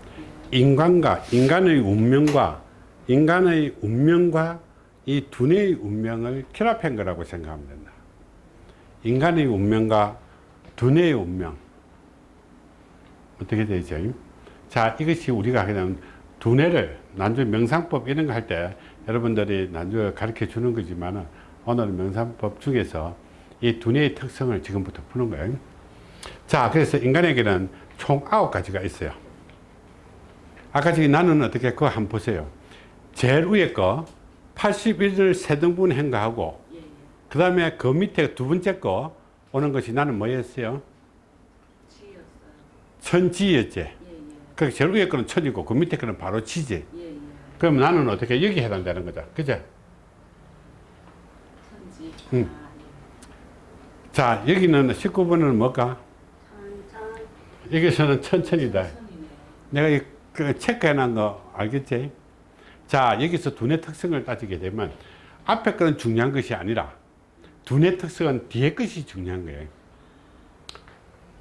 인간과 인간의 운명과 인간의 운명과 이 두뇌의 운명을 결합한 거라고 생각하면 된다. 인간의 운명과 두뇌의 운명 어떻게 되죠? 자 이것이 우리가 그냥 두뇌를 난주 명상법 이런 거 할 때 여러분들이 난주 가르쳐 주는 거지만 오늘 명상법 중에서 이 두뇌의 특성을 지금부터 푸는 거예요. 자, 그래서 인간에게는 총 아홉 가지가 있어요. 아까 저기 나는 어떻게 그거 한번 보세요. 제일 위에 거 81을 세 등분 한 거하고 그 다음에 그 밑에 두 번째 거 오는 것이 나는 뭐였어요? 지였어요. 천지였지. 예, 예. 그 제일 위에 거는 천이고 그 밑에 거는 바로 지지. 예, 예. 그럼 나는 어떻게 여기 해당되는 거죠. 그죠? 천지. 응. 아, 자, 여기는 19번은 뭘까? 예. 천천. 여기서는 천천이다. 천이네요. 내가 이, 그 체크해 놓은 거 알겠지? 자 여기서 두뇌 특성을 따지게 되면 앞에 거는 중요한 것이 아니라 두뇌 특성은 뒤에 것이 중요한 거예요.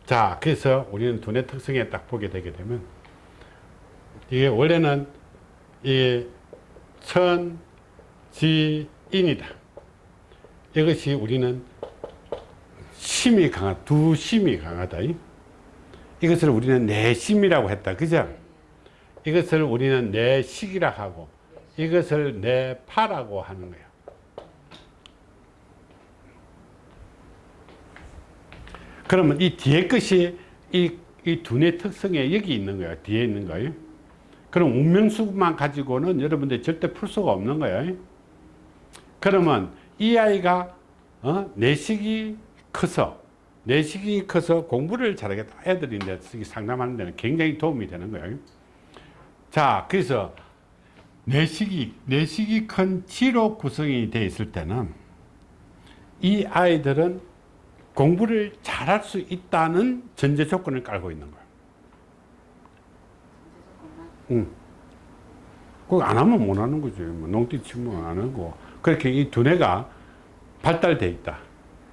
자 그래서 우리는 두뇌 특성에 딱 보게 되게 되면 이게 원래는 이 천지인이다. 이것이 우리는 심이 강하 두 심이 강하다. 이것을 우리는 내심이라고 했다. 그죠? 이것을 우리는 내식이라 하고 이것을 내 파라고 하는 거예요. 그러면 이 뒤에 것이 이, 이 두뇌 특성에 여기 있는 거예요. 뒤에 있는 거예요. 그럼 운명수만 가지고는 여러분들 절대 풀 수가 없는 거예요. 그러면 이 아이가 어? 내식이 커서 내식이 커서 공부를 잘하겠다. 애들이 이제 상담하는 데는 굉장히 도움이 되는 거예요. 자, 그래서 내식이, 내식이 큰 지로 구성이 되어 있을 때는 이 아이들은 공부를 잘할 수 있다는 전제 조건을 깔고 있는 거예요. 응. 그거 안 하면 못 하는 거지. 뭐 농띠 치면 안 하고. 그렇게 이 두뇌가 발달되어 있다.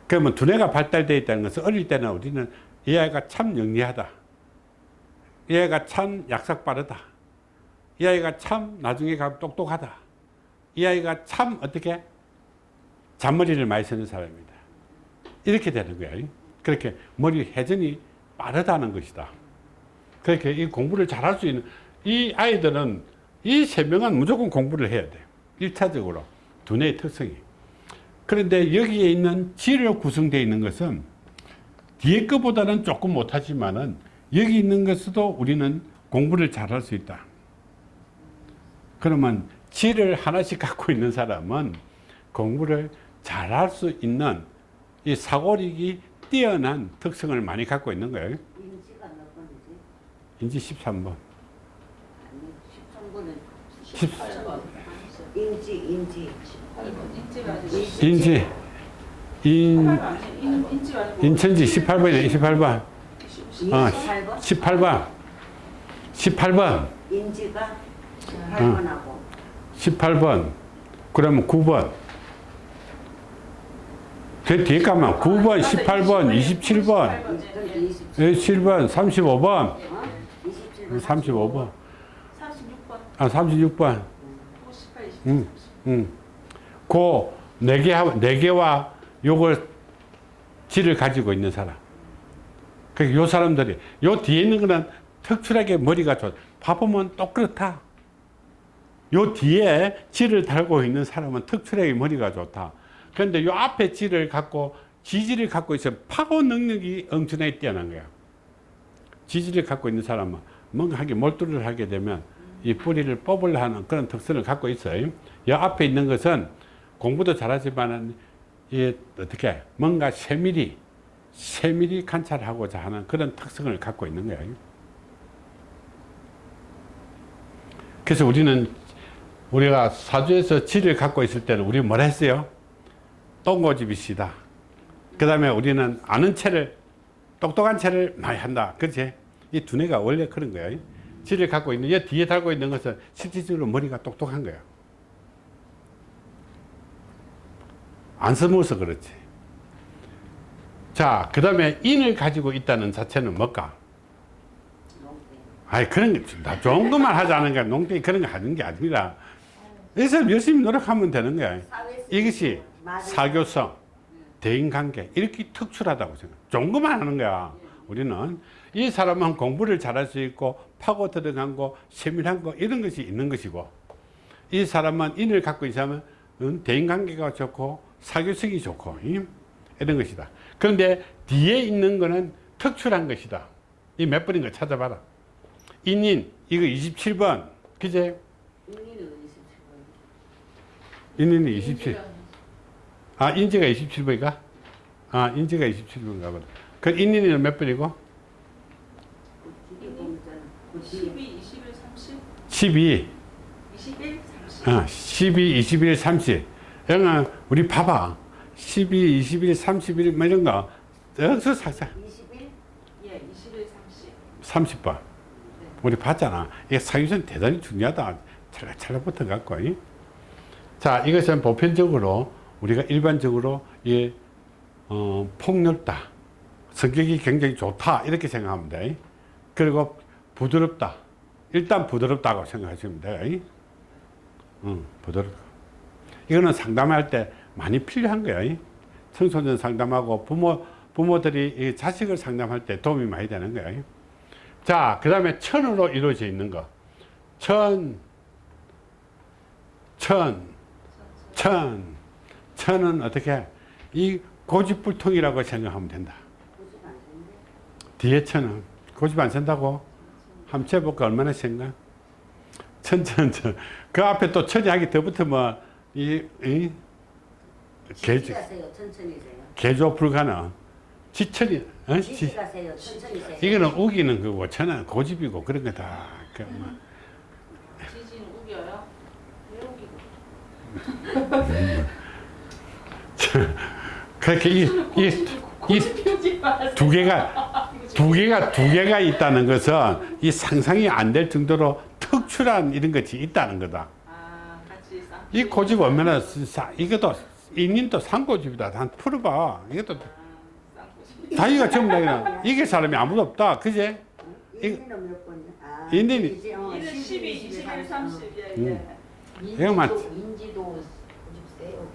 그러면 두뇌가 발달되어 있다는 것은 어릴 때는 우리는 이 아이가 참 영리하다. 이 아이가 참 약삭 빠르다. 이 아이가 참 나중에 가면 똑똑하다. 이 아이가 참 어떻게 잔머리를 많이 쓰는 사람이다. 이렇게 되는 거야. 그렇게 머리 회전이 빠르다는 것이다. 그렇게 이 공부를 잘할 수 있는 이 아이들은 이 세 명은 무조건 공부를 해야 돼요. 1차적으로 두뇌의 특성이. 그런데 여기에 있는 지로 구성되어 있는 것은 뒤에 것보다는 조금 못하지만은 여기 있는 것도 우리는 공부를 잘할 수 있다. 그러면 지를 하나씩 갖고 있는 사람은 공부를 잘 할 수 있는 이 사고력이 뛰어난 특성을 많이 갖고 있는 거예요. 인지가 몇 번이지? 인지 13번. 아니 13번은 18번. 인지 인지 18번. 인지 인 인천지 18번이네 18번. 28번 18번. 18번. 인지가 8번하고 18번. 그러면 9번. 그 뒤에 가면 9번, 18번, 27번, 7번, 35번, 어? 27번 35번, 36번, 아, 36번. 58, 20, 음. 음. 그네 개, 네 개와 요걸 질을 가지고 있는 사람. 그요 사람들이 요 뒤에 있는 거는 특출하게 머리가 좋아. 봐보면 똑 그렇다. 요 뒤에 질을 달고 있는 사람은 특출하게 머리가 좋다. 그런데 요 앞에 질을 갖고 지지를 갖고 있으면 파고 능력이 엄청나게 뛰어난 거야. 지지를 갖고 있는 사람은 뭔가 하게 몰두를 하게 되면 이 뿌리를 뽑으려 하는 그런 특성을 갖고 있어요. 이 앞에 있는 것은 공부도 잘하지만은 이 어떻게 뭔가 세밀히 세밀히 관찰하고자 하는 그런 특성을 갖고 있는 거예요. 그래서 우리는 우리가 사주에서 지를 갖고 있을 때는 우리 뭐라 했어요? 똥고집이시다. 그 다음에 우리는 아는 채를 똑똑한 채를 많이 한다. 그렇지? 이 두뇌가 원래 그런 거예요. 지를 갖고 있는, 얘 뒤에 달고 있는 것은 실질적으로 머리가 똑똑한 거예요. 안 써먹어서 그렇지. 자, 그 다음에 인을 가지고 있다는 자체는 뭘까? 아이, 그런 게, 나 좋은 것만 하자는 게, 농땡이 그런 거 하는 게 아니라, 그래서 열심히 노력하면 되는 거야. 이것이 사교성, 대인관계, 이렇게 특출하다고 생각. 것만 하는 거야. 우리는. 이 사람은 공부를 잘할 수 있고, 파고 들어간 거, 세밀한 거, 이런 것이 있는 것이고, 이 사람은 인을 갖고 있으면, 음, 대인관계가 좋고, 사교성이 좋고, 음, 이런 것이다. 그런데 뒤에 있는 거는 특출한 것이다. 이 몇 번인 거 찾아봐라. 인인, 이거 27번. 그제? 27번 인인이 27. 아, 인지가 27번인가? 아, 인지가 27번인가 보다. 그 인인이는 몇 번이고? 뒤에 보면 12, 21, 30, 12. 21, 30. 어, 12, 21, 30. 영아, 우리 봐봐. 12, 21, 31, 뭐 이런 거. 여기서 살짝 21 예, 21, 30. 30번. 우리 봤잖아. 이게 사유선 대단히 중요하다. 찰랑찰랑 붙어갖고. 이. 자, 이것은 보편적으로 우리가 일반적으로 이, 어, 폭넓다. 성격이 굉장히 좋다. 이렇게 생각하면 돼. 그리고 부드럽다. 일단 부드럽다고 생각하시면 돼. 응, 부드럽다. 이거는 상담할 때 많이 필요한 거야. 청소년 상담하고 부모, 부모들이 이 자식을 상담할 때 도움이 많이 되는 거야. 자, 그 다음에 천으로 이루어져 있는 거. 천, 천, 천. 천은 어떻게? 이 고집불통이라고 생각하면 된다. 뒤에 천은 고집 안 센다고? 한번 재볼까? 얼마나 센가? 천, 천, 천. 그 앞에 또 천이 하기 더 붙으면 이, 이, 개, 지지가세요 천천히 세요 개조 불가능. 지천이, 어? 지, 이거는 우기는 거고, 천은 고집이고, 그런 거다. 그 뭐. 지진 우겨요? 왜 우기고? 그렇게 이, 이, 이, 피우지 마세요. 두 개가 두 개가 두 개가 있다는 것은 이 상상이 안 될 정도로 특출한 이런 것이 있다는 거다. 아. 이 고집 얼마나 사- 이것도 인인도 상고집이다. 한 풀어봐. 이것도 쌍꼬집. 자기가 전부 다 이게 사람이 아무도 없다. 그제? 인지는 몇 번이야? 아, 어, 1은 12, 21, 30. 예, 음. 예. 이거 맞- 인지도 고집 세요.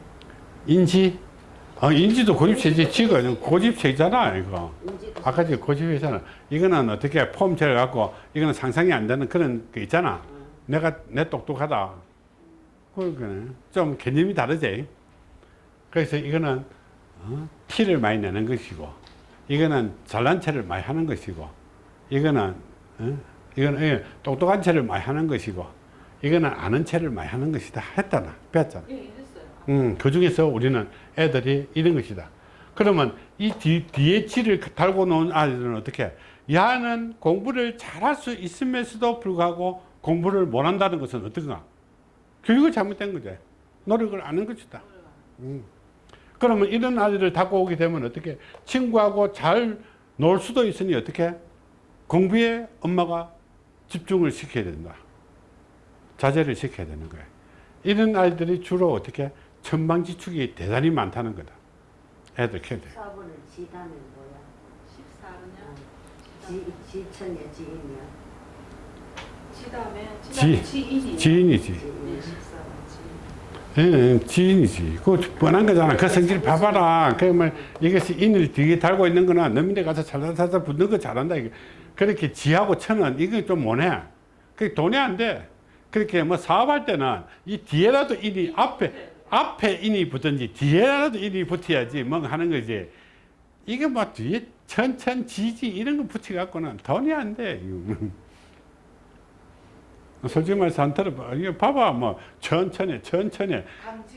인지? 아, 인지도 고집세지. 지가 고집세잖아 이거. 인지도 아까 저 고집이잖아. 이거는 어떻게 폼체를 갖고 이거는 상상이 안 되는 그런 거 있잖아. 내가 내 똑똑하다. 그거는 좀 개념이 다르지. 그래서 이거는 어? 티를 많이 내는 것이고 이거는 잘난 체를 많이 하는 것이고 이거는 어? 이거는 예, 똑똑한 체를 많이 하는 것이고 이거는 아는 체를 많이 하는 것이다 했잖아 배웠잖아 예, 이랬어요. 음, 그 중에서 우리는 애들이 이런 것이다. 그러면 이 뒤, 뒤에 치를 달고 놓은 아이들은 어떻게? 야는 공부를 잘할 수 있음에도 불구하고 공부를 못한다는 것은 어떤가? 교육을 잘못된 거지. 노력을 안 한 것이다. 음. 그러면 이런 아이들을 갖고 오게 되면 어떻게? 친구하고 잘 놀 수도 있으니 어떻게? 공부에 엄마가 집중을 시켜야 된다. 자제를 시켜야 되는 거예요. 이런 아이들이 주로 어떻게? 천방지축이 대단히 많다는 거다. 애들 키워야 돼. 사업을 지다면 뭐야? 14냐? 지, 지천이야 지인이야 지 다음에 지. 지 지인이. 지인이지. 네, 지인 14지. 예, 예, 지인이지. 그거 뻔한 거잖아. 그 성질 봐봐라. 그러면 이것이 인을 뒤에 달고 있는 거나 너민데 가서 살살살살 붙는 거 잘한다. 이게. 그렇게 지하고 천은 이거 좀 못해. 그게 돈이 안 돼. 그렇게 뭐 사업할 때는 이 뒤에라도 인이 앞에, 앞에 인이 붙든지 뒤에라도 인이 붙어야지 뭔가 하는 거지. 이게 뭐 뒤에 천천 지지 이런 거 붙여갖고는 돈이 안 돼. 솔직히 말해서 안 들어봐. 이거 봐봐. 뭐 천천히, 천천히.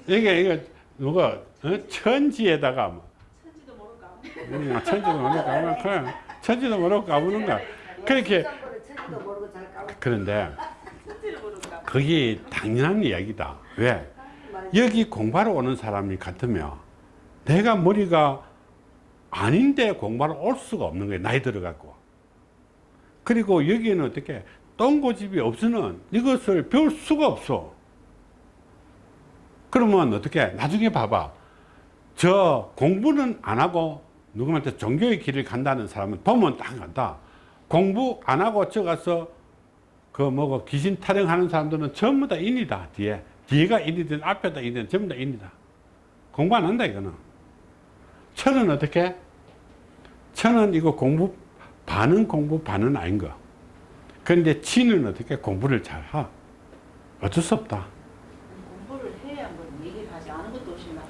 이게 이게 누가 어? 천지에다가 뭐 천지도 모를까. 음, 천지도 모르고 까면 그래 천지도 모르고 까부는 거야 그렇게 그런데. 그게 당연한 이야기다. 왜? 여기 공부하러 오는 사람이 같으면 내가 머리가 아닌데 공부하러 올 수가 없는 거야 나이 들어갖고. 그리고 여기에는 어떻게 똥고집이 없으면 이것을 배울 수가 없어. 그러면 어떻게? 나중에 봐봐. 저 공부는 안 하고 누구한테 종교의 길을 간다는 사람은 보면 딱 간다. 공부 안 하고 저 가서 그 뭐고 귀신 타령하는 사람들은 전부 다 인이다 뒤에. 뒤에가 인이든 앞에다 인이든 전부 다 인이다. 공부 안 한다 이거는. 천은 어떻게? 천은 이거 공부 반은 공부 반은 아닌 거. 그런데 치는 어떻게 공부를 잘하? 어쩔 수 없다. 공부를 해야 뭐 얘기를 하지. 않은 것도 없이 막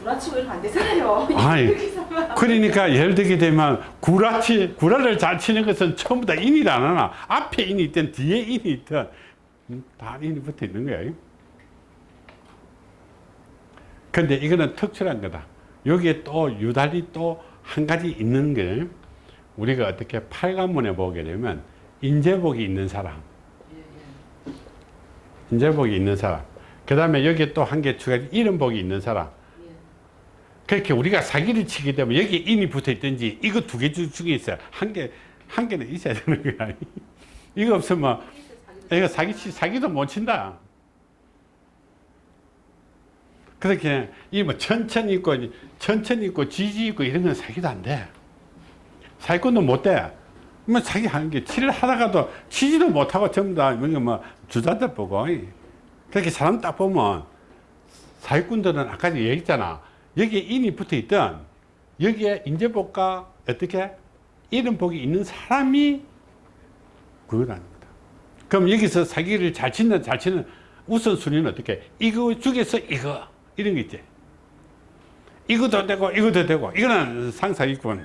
구라치고 이러면 안 되잖아요. 해서만. 그러니까 예를 들게 되면 구라치 구라를 잘 치는 것은 전부 다 인이 안 하나 앞에 인이 있든 뒤에 인이 있든 음, 다 인이 붙어 있는 거야. 근데 이거는 특출한 거다. 여기에 또 유달리 또 한 가지 있는 게 우리가 어떻게 팔관문에 보게 되면 인재복이 있는 사람. 인재복이 있는 사람, 그 다음에 여기에 또 한 개 추가 이름복이 있는 사람. 예. 그렇게 우리가 사기를 치게 되면 여기 인이 붙어 있든지 이거 두 개 중에 있어요. 한 개, 한 개는 있어야 되는 거야. 이거 없으면 이거 사기, 치- 사기도 못 친다. 그렇게 이뭐 천천히 있고 천천히 있고 지지 있고 이런 건 사기도 안 돼. 사기꾼도 못 돼. 뭐 사기 하는 게 치를 하다가도 치지도 못하고 전부 다 이게 뭐 주자들 보고 그렇게 사람 딱 보면 사기꾼들은 아까 얘기했잖아. 여기에 인이 붙어 있던 여기에 인재복과 어떻게 이름복이 있는 사람이 그거라는 거다. 그럼 여기서 사기를 잘 치는 잘 치는 우선순위는 어떻게? 이거 중에서 이거 이런 거 있지. 이것도 되고 이것도 되고 이거는 상사기꾼.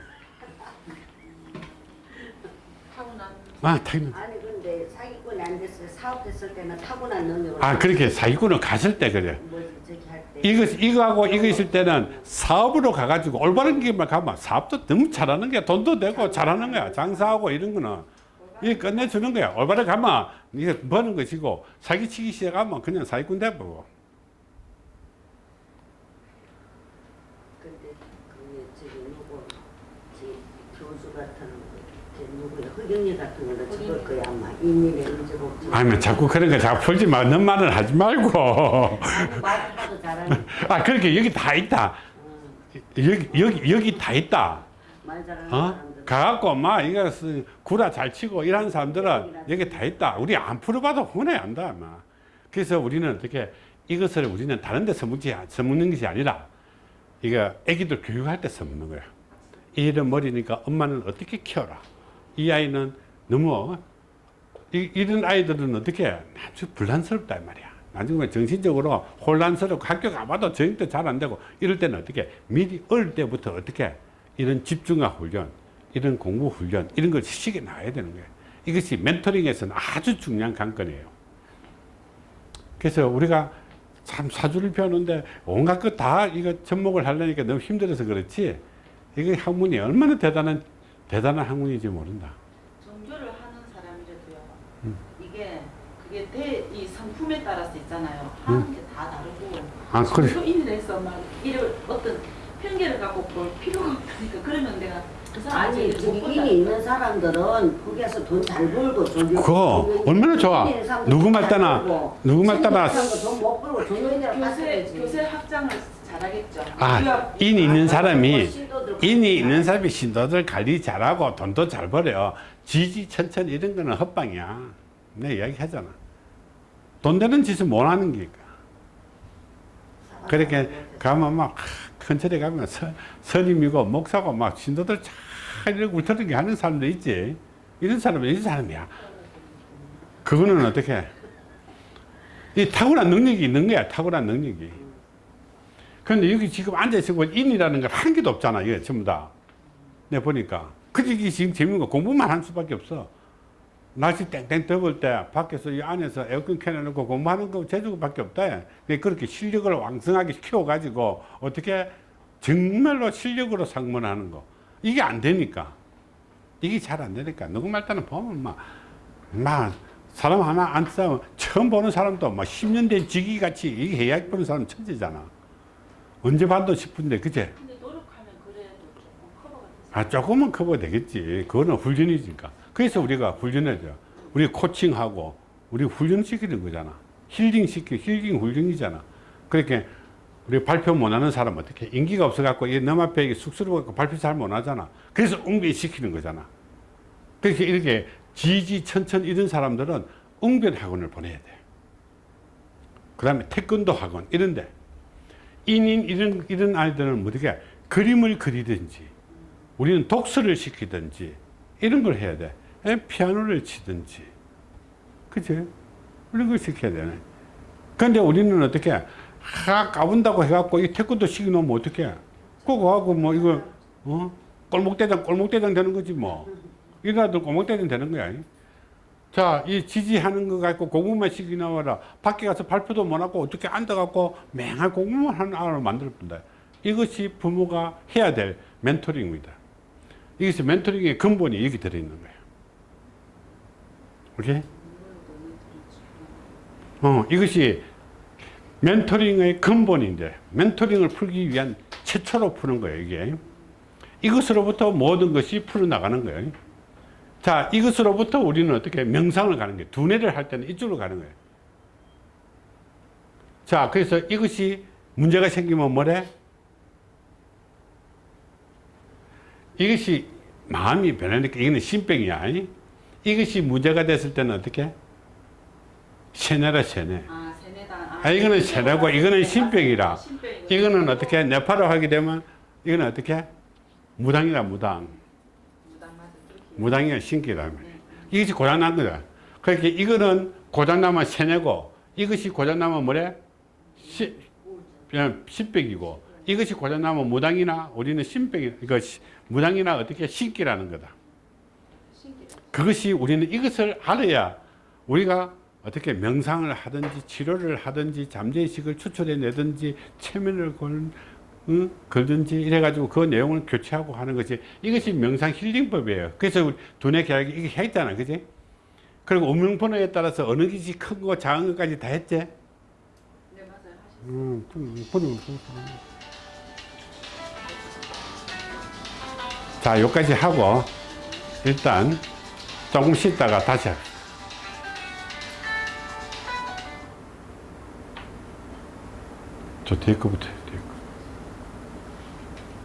타고난 아 당연. 아니 근데 사기꾼이 안 됐을 때 사업했을 때는 타고난 능력을 아 그렇게 사기꾼은 갔을 때 그래. 이거 이거하고 이거 있을 때는 사업으로 가가지고 올바른 길만 가면 사업도 너무 잘하는 거야. 돈도 되고 잘하는 거야. 장사하고 이런 거는 이게 끝내주는 거야. 올바르게 가면 이게 버는 것이고 사기치기 시작하면 그냥 사기꾼 돼버고. 교수 같은 그 누구야 허경리 같은 거는 저걸 거야 아마 의지복 아니면 자꾸 그런 거 자꾸 풀지 마. 넌 말을 하지 말고. 잘하는 아 그렇게 여기 다 있다. 어, 여기 여기 여기 다 있다. 어? 가갖고 막 이거 쓰- 구라 잘 치고 이런 사람들은 여기 다 있다. 우리 안 풀어봐도 혼에 안다. 막. 그래서 우리는 어떻게 이것을 우리는 다른 데 써먹지 써먹는 것이 아니라 이거 애기들 교육할 때 써먹는 거야. 이런 머리니까 엄마는 어떻게 키워라. 이 아이는 너무 이, 이런 아이들은 어떻게 아주 불란스럽다 이 말이야. 나중에 정신적으로 혼란스럽고 학교 가봐도 저녁도 잘 안 되고 이럴 때는 어떻게 미리 어릴 때부터 어떻게 이런 집중화 훈련, 이런 공부 훈련 이런 걸 시키게 나와야 되는 거예요. 이것이 멘토링에서는 아주 중요한 관건이에요. 그래서 우리가 참 사주를 배우는데 온갖 것 다 이거 접목을 하려니까 너무 힘들어서 그렇지 이거 학문이 얼마나 대단한 대단한 학문인지 모른다. 종교를 하는 사람이라도요. 음. 이게 대, 이 성품에 따라서 있잖아요. 하는 게다 다르고. 음. 아, 그래. 종교인이라서 막 이런 어떤 편견을 갖고 볼 필요가 없다니까. 그러면 내가 그 아니. 직인이 있는 사람들은 거기에서 돈 잘 벌고 종교 그거 얼마나 좋아. 누구 말잘 따나, 누구 말 따나 돈못 벌고 종교인이라고 교세. 교세 확장을 잘하겠죠. 아, 인이 있는 사람이 인이 있는 사람이 신도들 관리 잘하고 돈도 잘 벌어요. 지지 천천 이런 거는 헛방이야. 내가 이야기 하잖아. 돈 되는 짓을 못 하는 게니까. 그렇게 가면 막큰 절에 가면 서, 스님이고 목사고 막 신도들 잘 이렇게 울트르게 하는 사람도 있지. 이런 사람은 이런 사람이야. 그거는 어떻게? 이 탁월한 능력이 있는 거야. 탁월한 능력이. 근데 여기 지금 앉아있고 인이라는 걸 한 개도 없잖아. 이게 전부 다. 내가 보니까. 그게 지금 재밌는 거 공부만 할 수밖에 없어. 날씨 땡땡 더울 때 밖에서 이 안에서 에어컨 켜놓고 공부하는 거 제주밖에 없다. 그렇게 실력을 왕성하게 키워가지고 어떻게 정말로 실력으로 상문하는 거. 이게 안 되니까. 이게 잘 안 되니까. 누구 말따는 보면 막, 막, 사람 하나 안 싸우면 처음 보는 사람도 막 10년 된 지기 같이 이게 해야 보는 사람 천재잖아. 언제 봐도 싶은데, 그제? 근데 노력하면 그래도 조금 커버가 되죠. 아, 조금은 커버 되겠지. 그거는 훈련이니까. 그래서 우리가 훈련해줘. 우리 코칭하고, 우리 훈련시키는 거잖아. 힐링시키, 힐링 훈련이잖아. 그렇게, 우리 발표 못하는 사람 어떻게, 인기가 없어갖고, 이넘 앞에 쑥스러워갖고 발표 잘 못하잖아. 그래서 웅변시키는 거잖아. 그렇게 이렇게 지지천천 이런 사람들은 웅변 학원을 보내야 돼. 그 다음에 태권도 학원, 이런데. 인인 이런, 이런 아이들은 뭐 어떻게, 그림을 그리든지, 우리는 독서를 시키든지 이런 걸 해야 돼. 에, 피아노를 치든지. 그치? 이런 걸 시켜야 되네. 근데 우리는 어떻게, 하, 까분다고 해갖고 이 태권도 시켜놓으면 어떻게, 그거 하고 뭐 이거, 어? 꼴목대장, 꼴목대장 되는 거지 뭐. 이라도 꼴목대장 되는 거야. 자, 이 지지하는 거 갖고 공부만 시키 나와라. 밖에 가서 발표도 못 하고 어떻게 앉아갖고 맹한 공부만 하는 아이를 만들 뿐다. 이것이 부모가 해야 될 멘토링입니다. 이것이 멘토링의 근본이 여기 들어있는 거예요. 오케이? 어, 이것이 멘토링의 근본인데, 멘토링을 풀기 위한 최초로 푸는 거예요, 이게. 이것으로부터 모든 것이 풀어나가는 거예요. 자, 이것으로부터 우리는 어떻게 명상을 가는 거예요. 두뇌를 할 때는 이쪽으로 가는 거예요. 자, 그래서 이것이 문제가 생기면 뭐래? 이것이 마음이 변하니까 이거는 신병이야. 이것이 문제가 됐을 때는 어떻게? 세뇌라 세뇌. 아, 세뇌다. 아, 이거는 세뇌고 이거는 신병이라. 신병이고. 이거는 어떻게 뇌파로 하게 되면 이거는 어떻게? 무당이라 무당. 무당 맞아. 그렇게. 무당이가 신기라. 네. 이것이 고장난 거다. 그렇게 이거는 고장나면 세뇌고 이것이 고장나면 뭐래? 시, 그냥 신병이고 이것이 고장나면 무당이나 우리는 신병이 이거 시- 무당이나 어떻게 신기라는 거다. 그것이 우리는 이것을 알아야 우리가 어떻게 명상을 하든지 치료를 하든지 잠재의식을 추출해 내든지 체면을 걸, 응? 걸든지 이래가지고 그 내용을 교체하고 하는 것이 이것이 명상 힐링법이에요. 그래서 우리 두뇌 계약이 이게 했잖아. 그지? 그리고 음영번호에 따라서 어느 것이 큰거 작은 것까지 다 했지? 네, 맞아요. 음, 그, 번호, 자, 여기까지 하고 일단 조금 쉬다가 다시 합시다. 저 뒤에 거부터.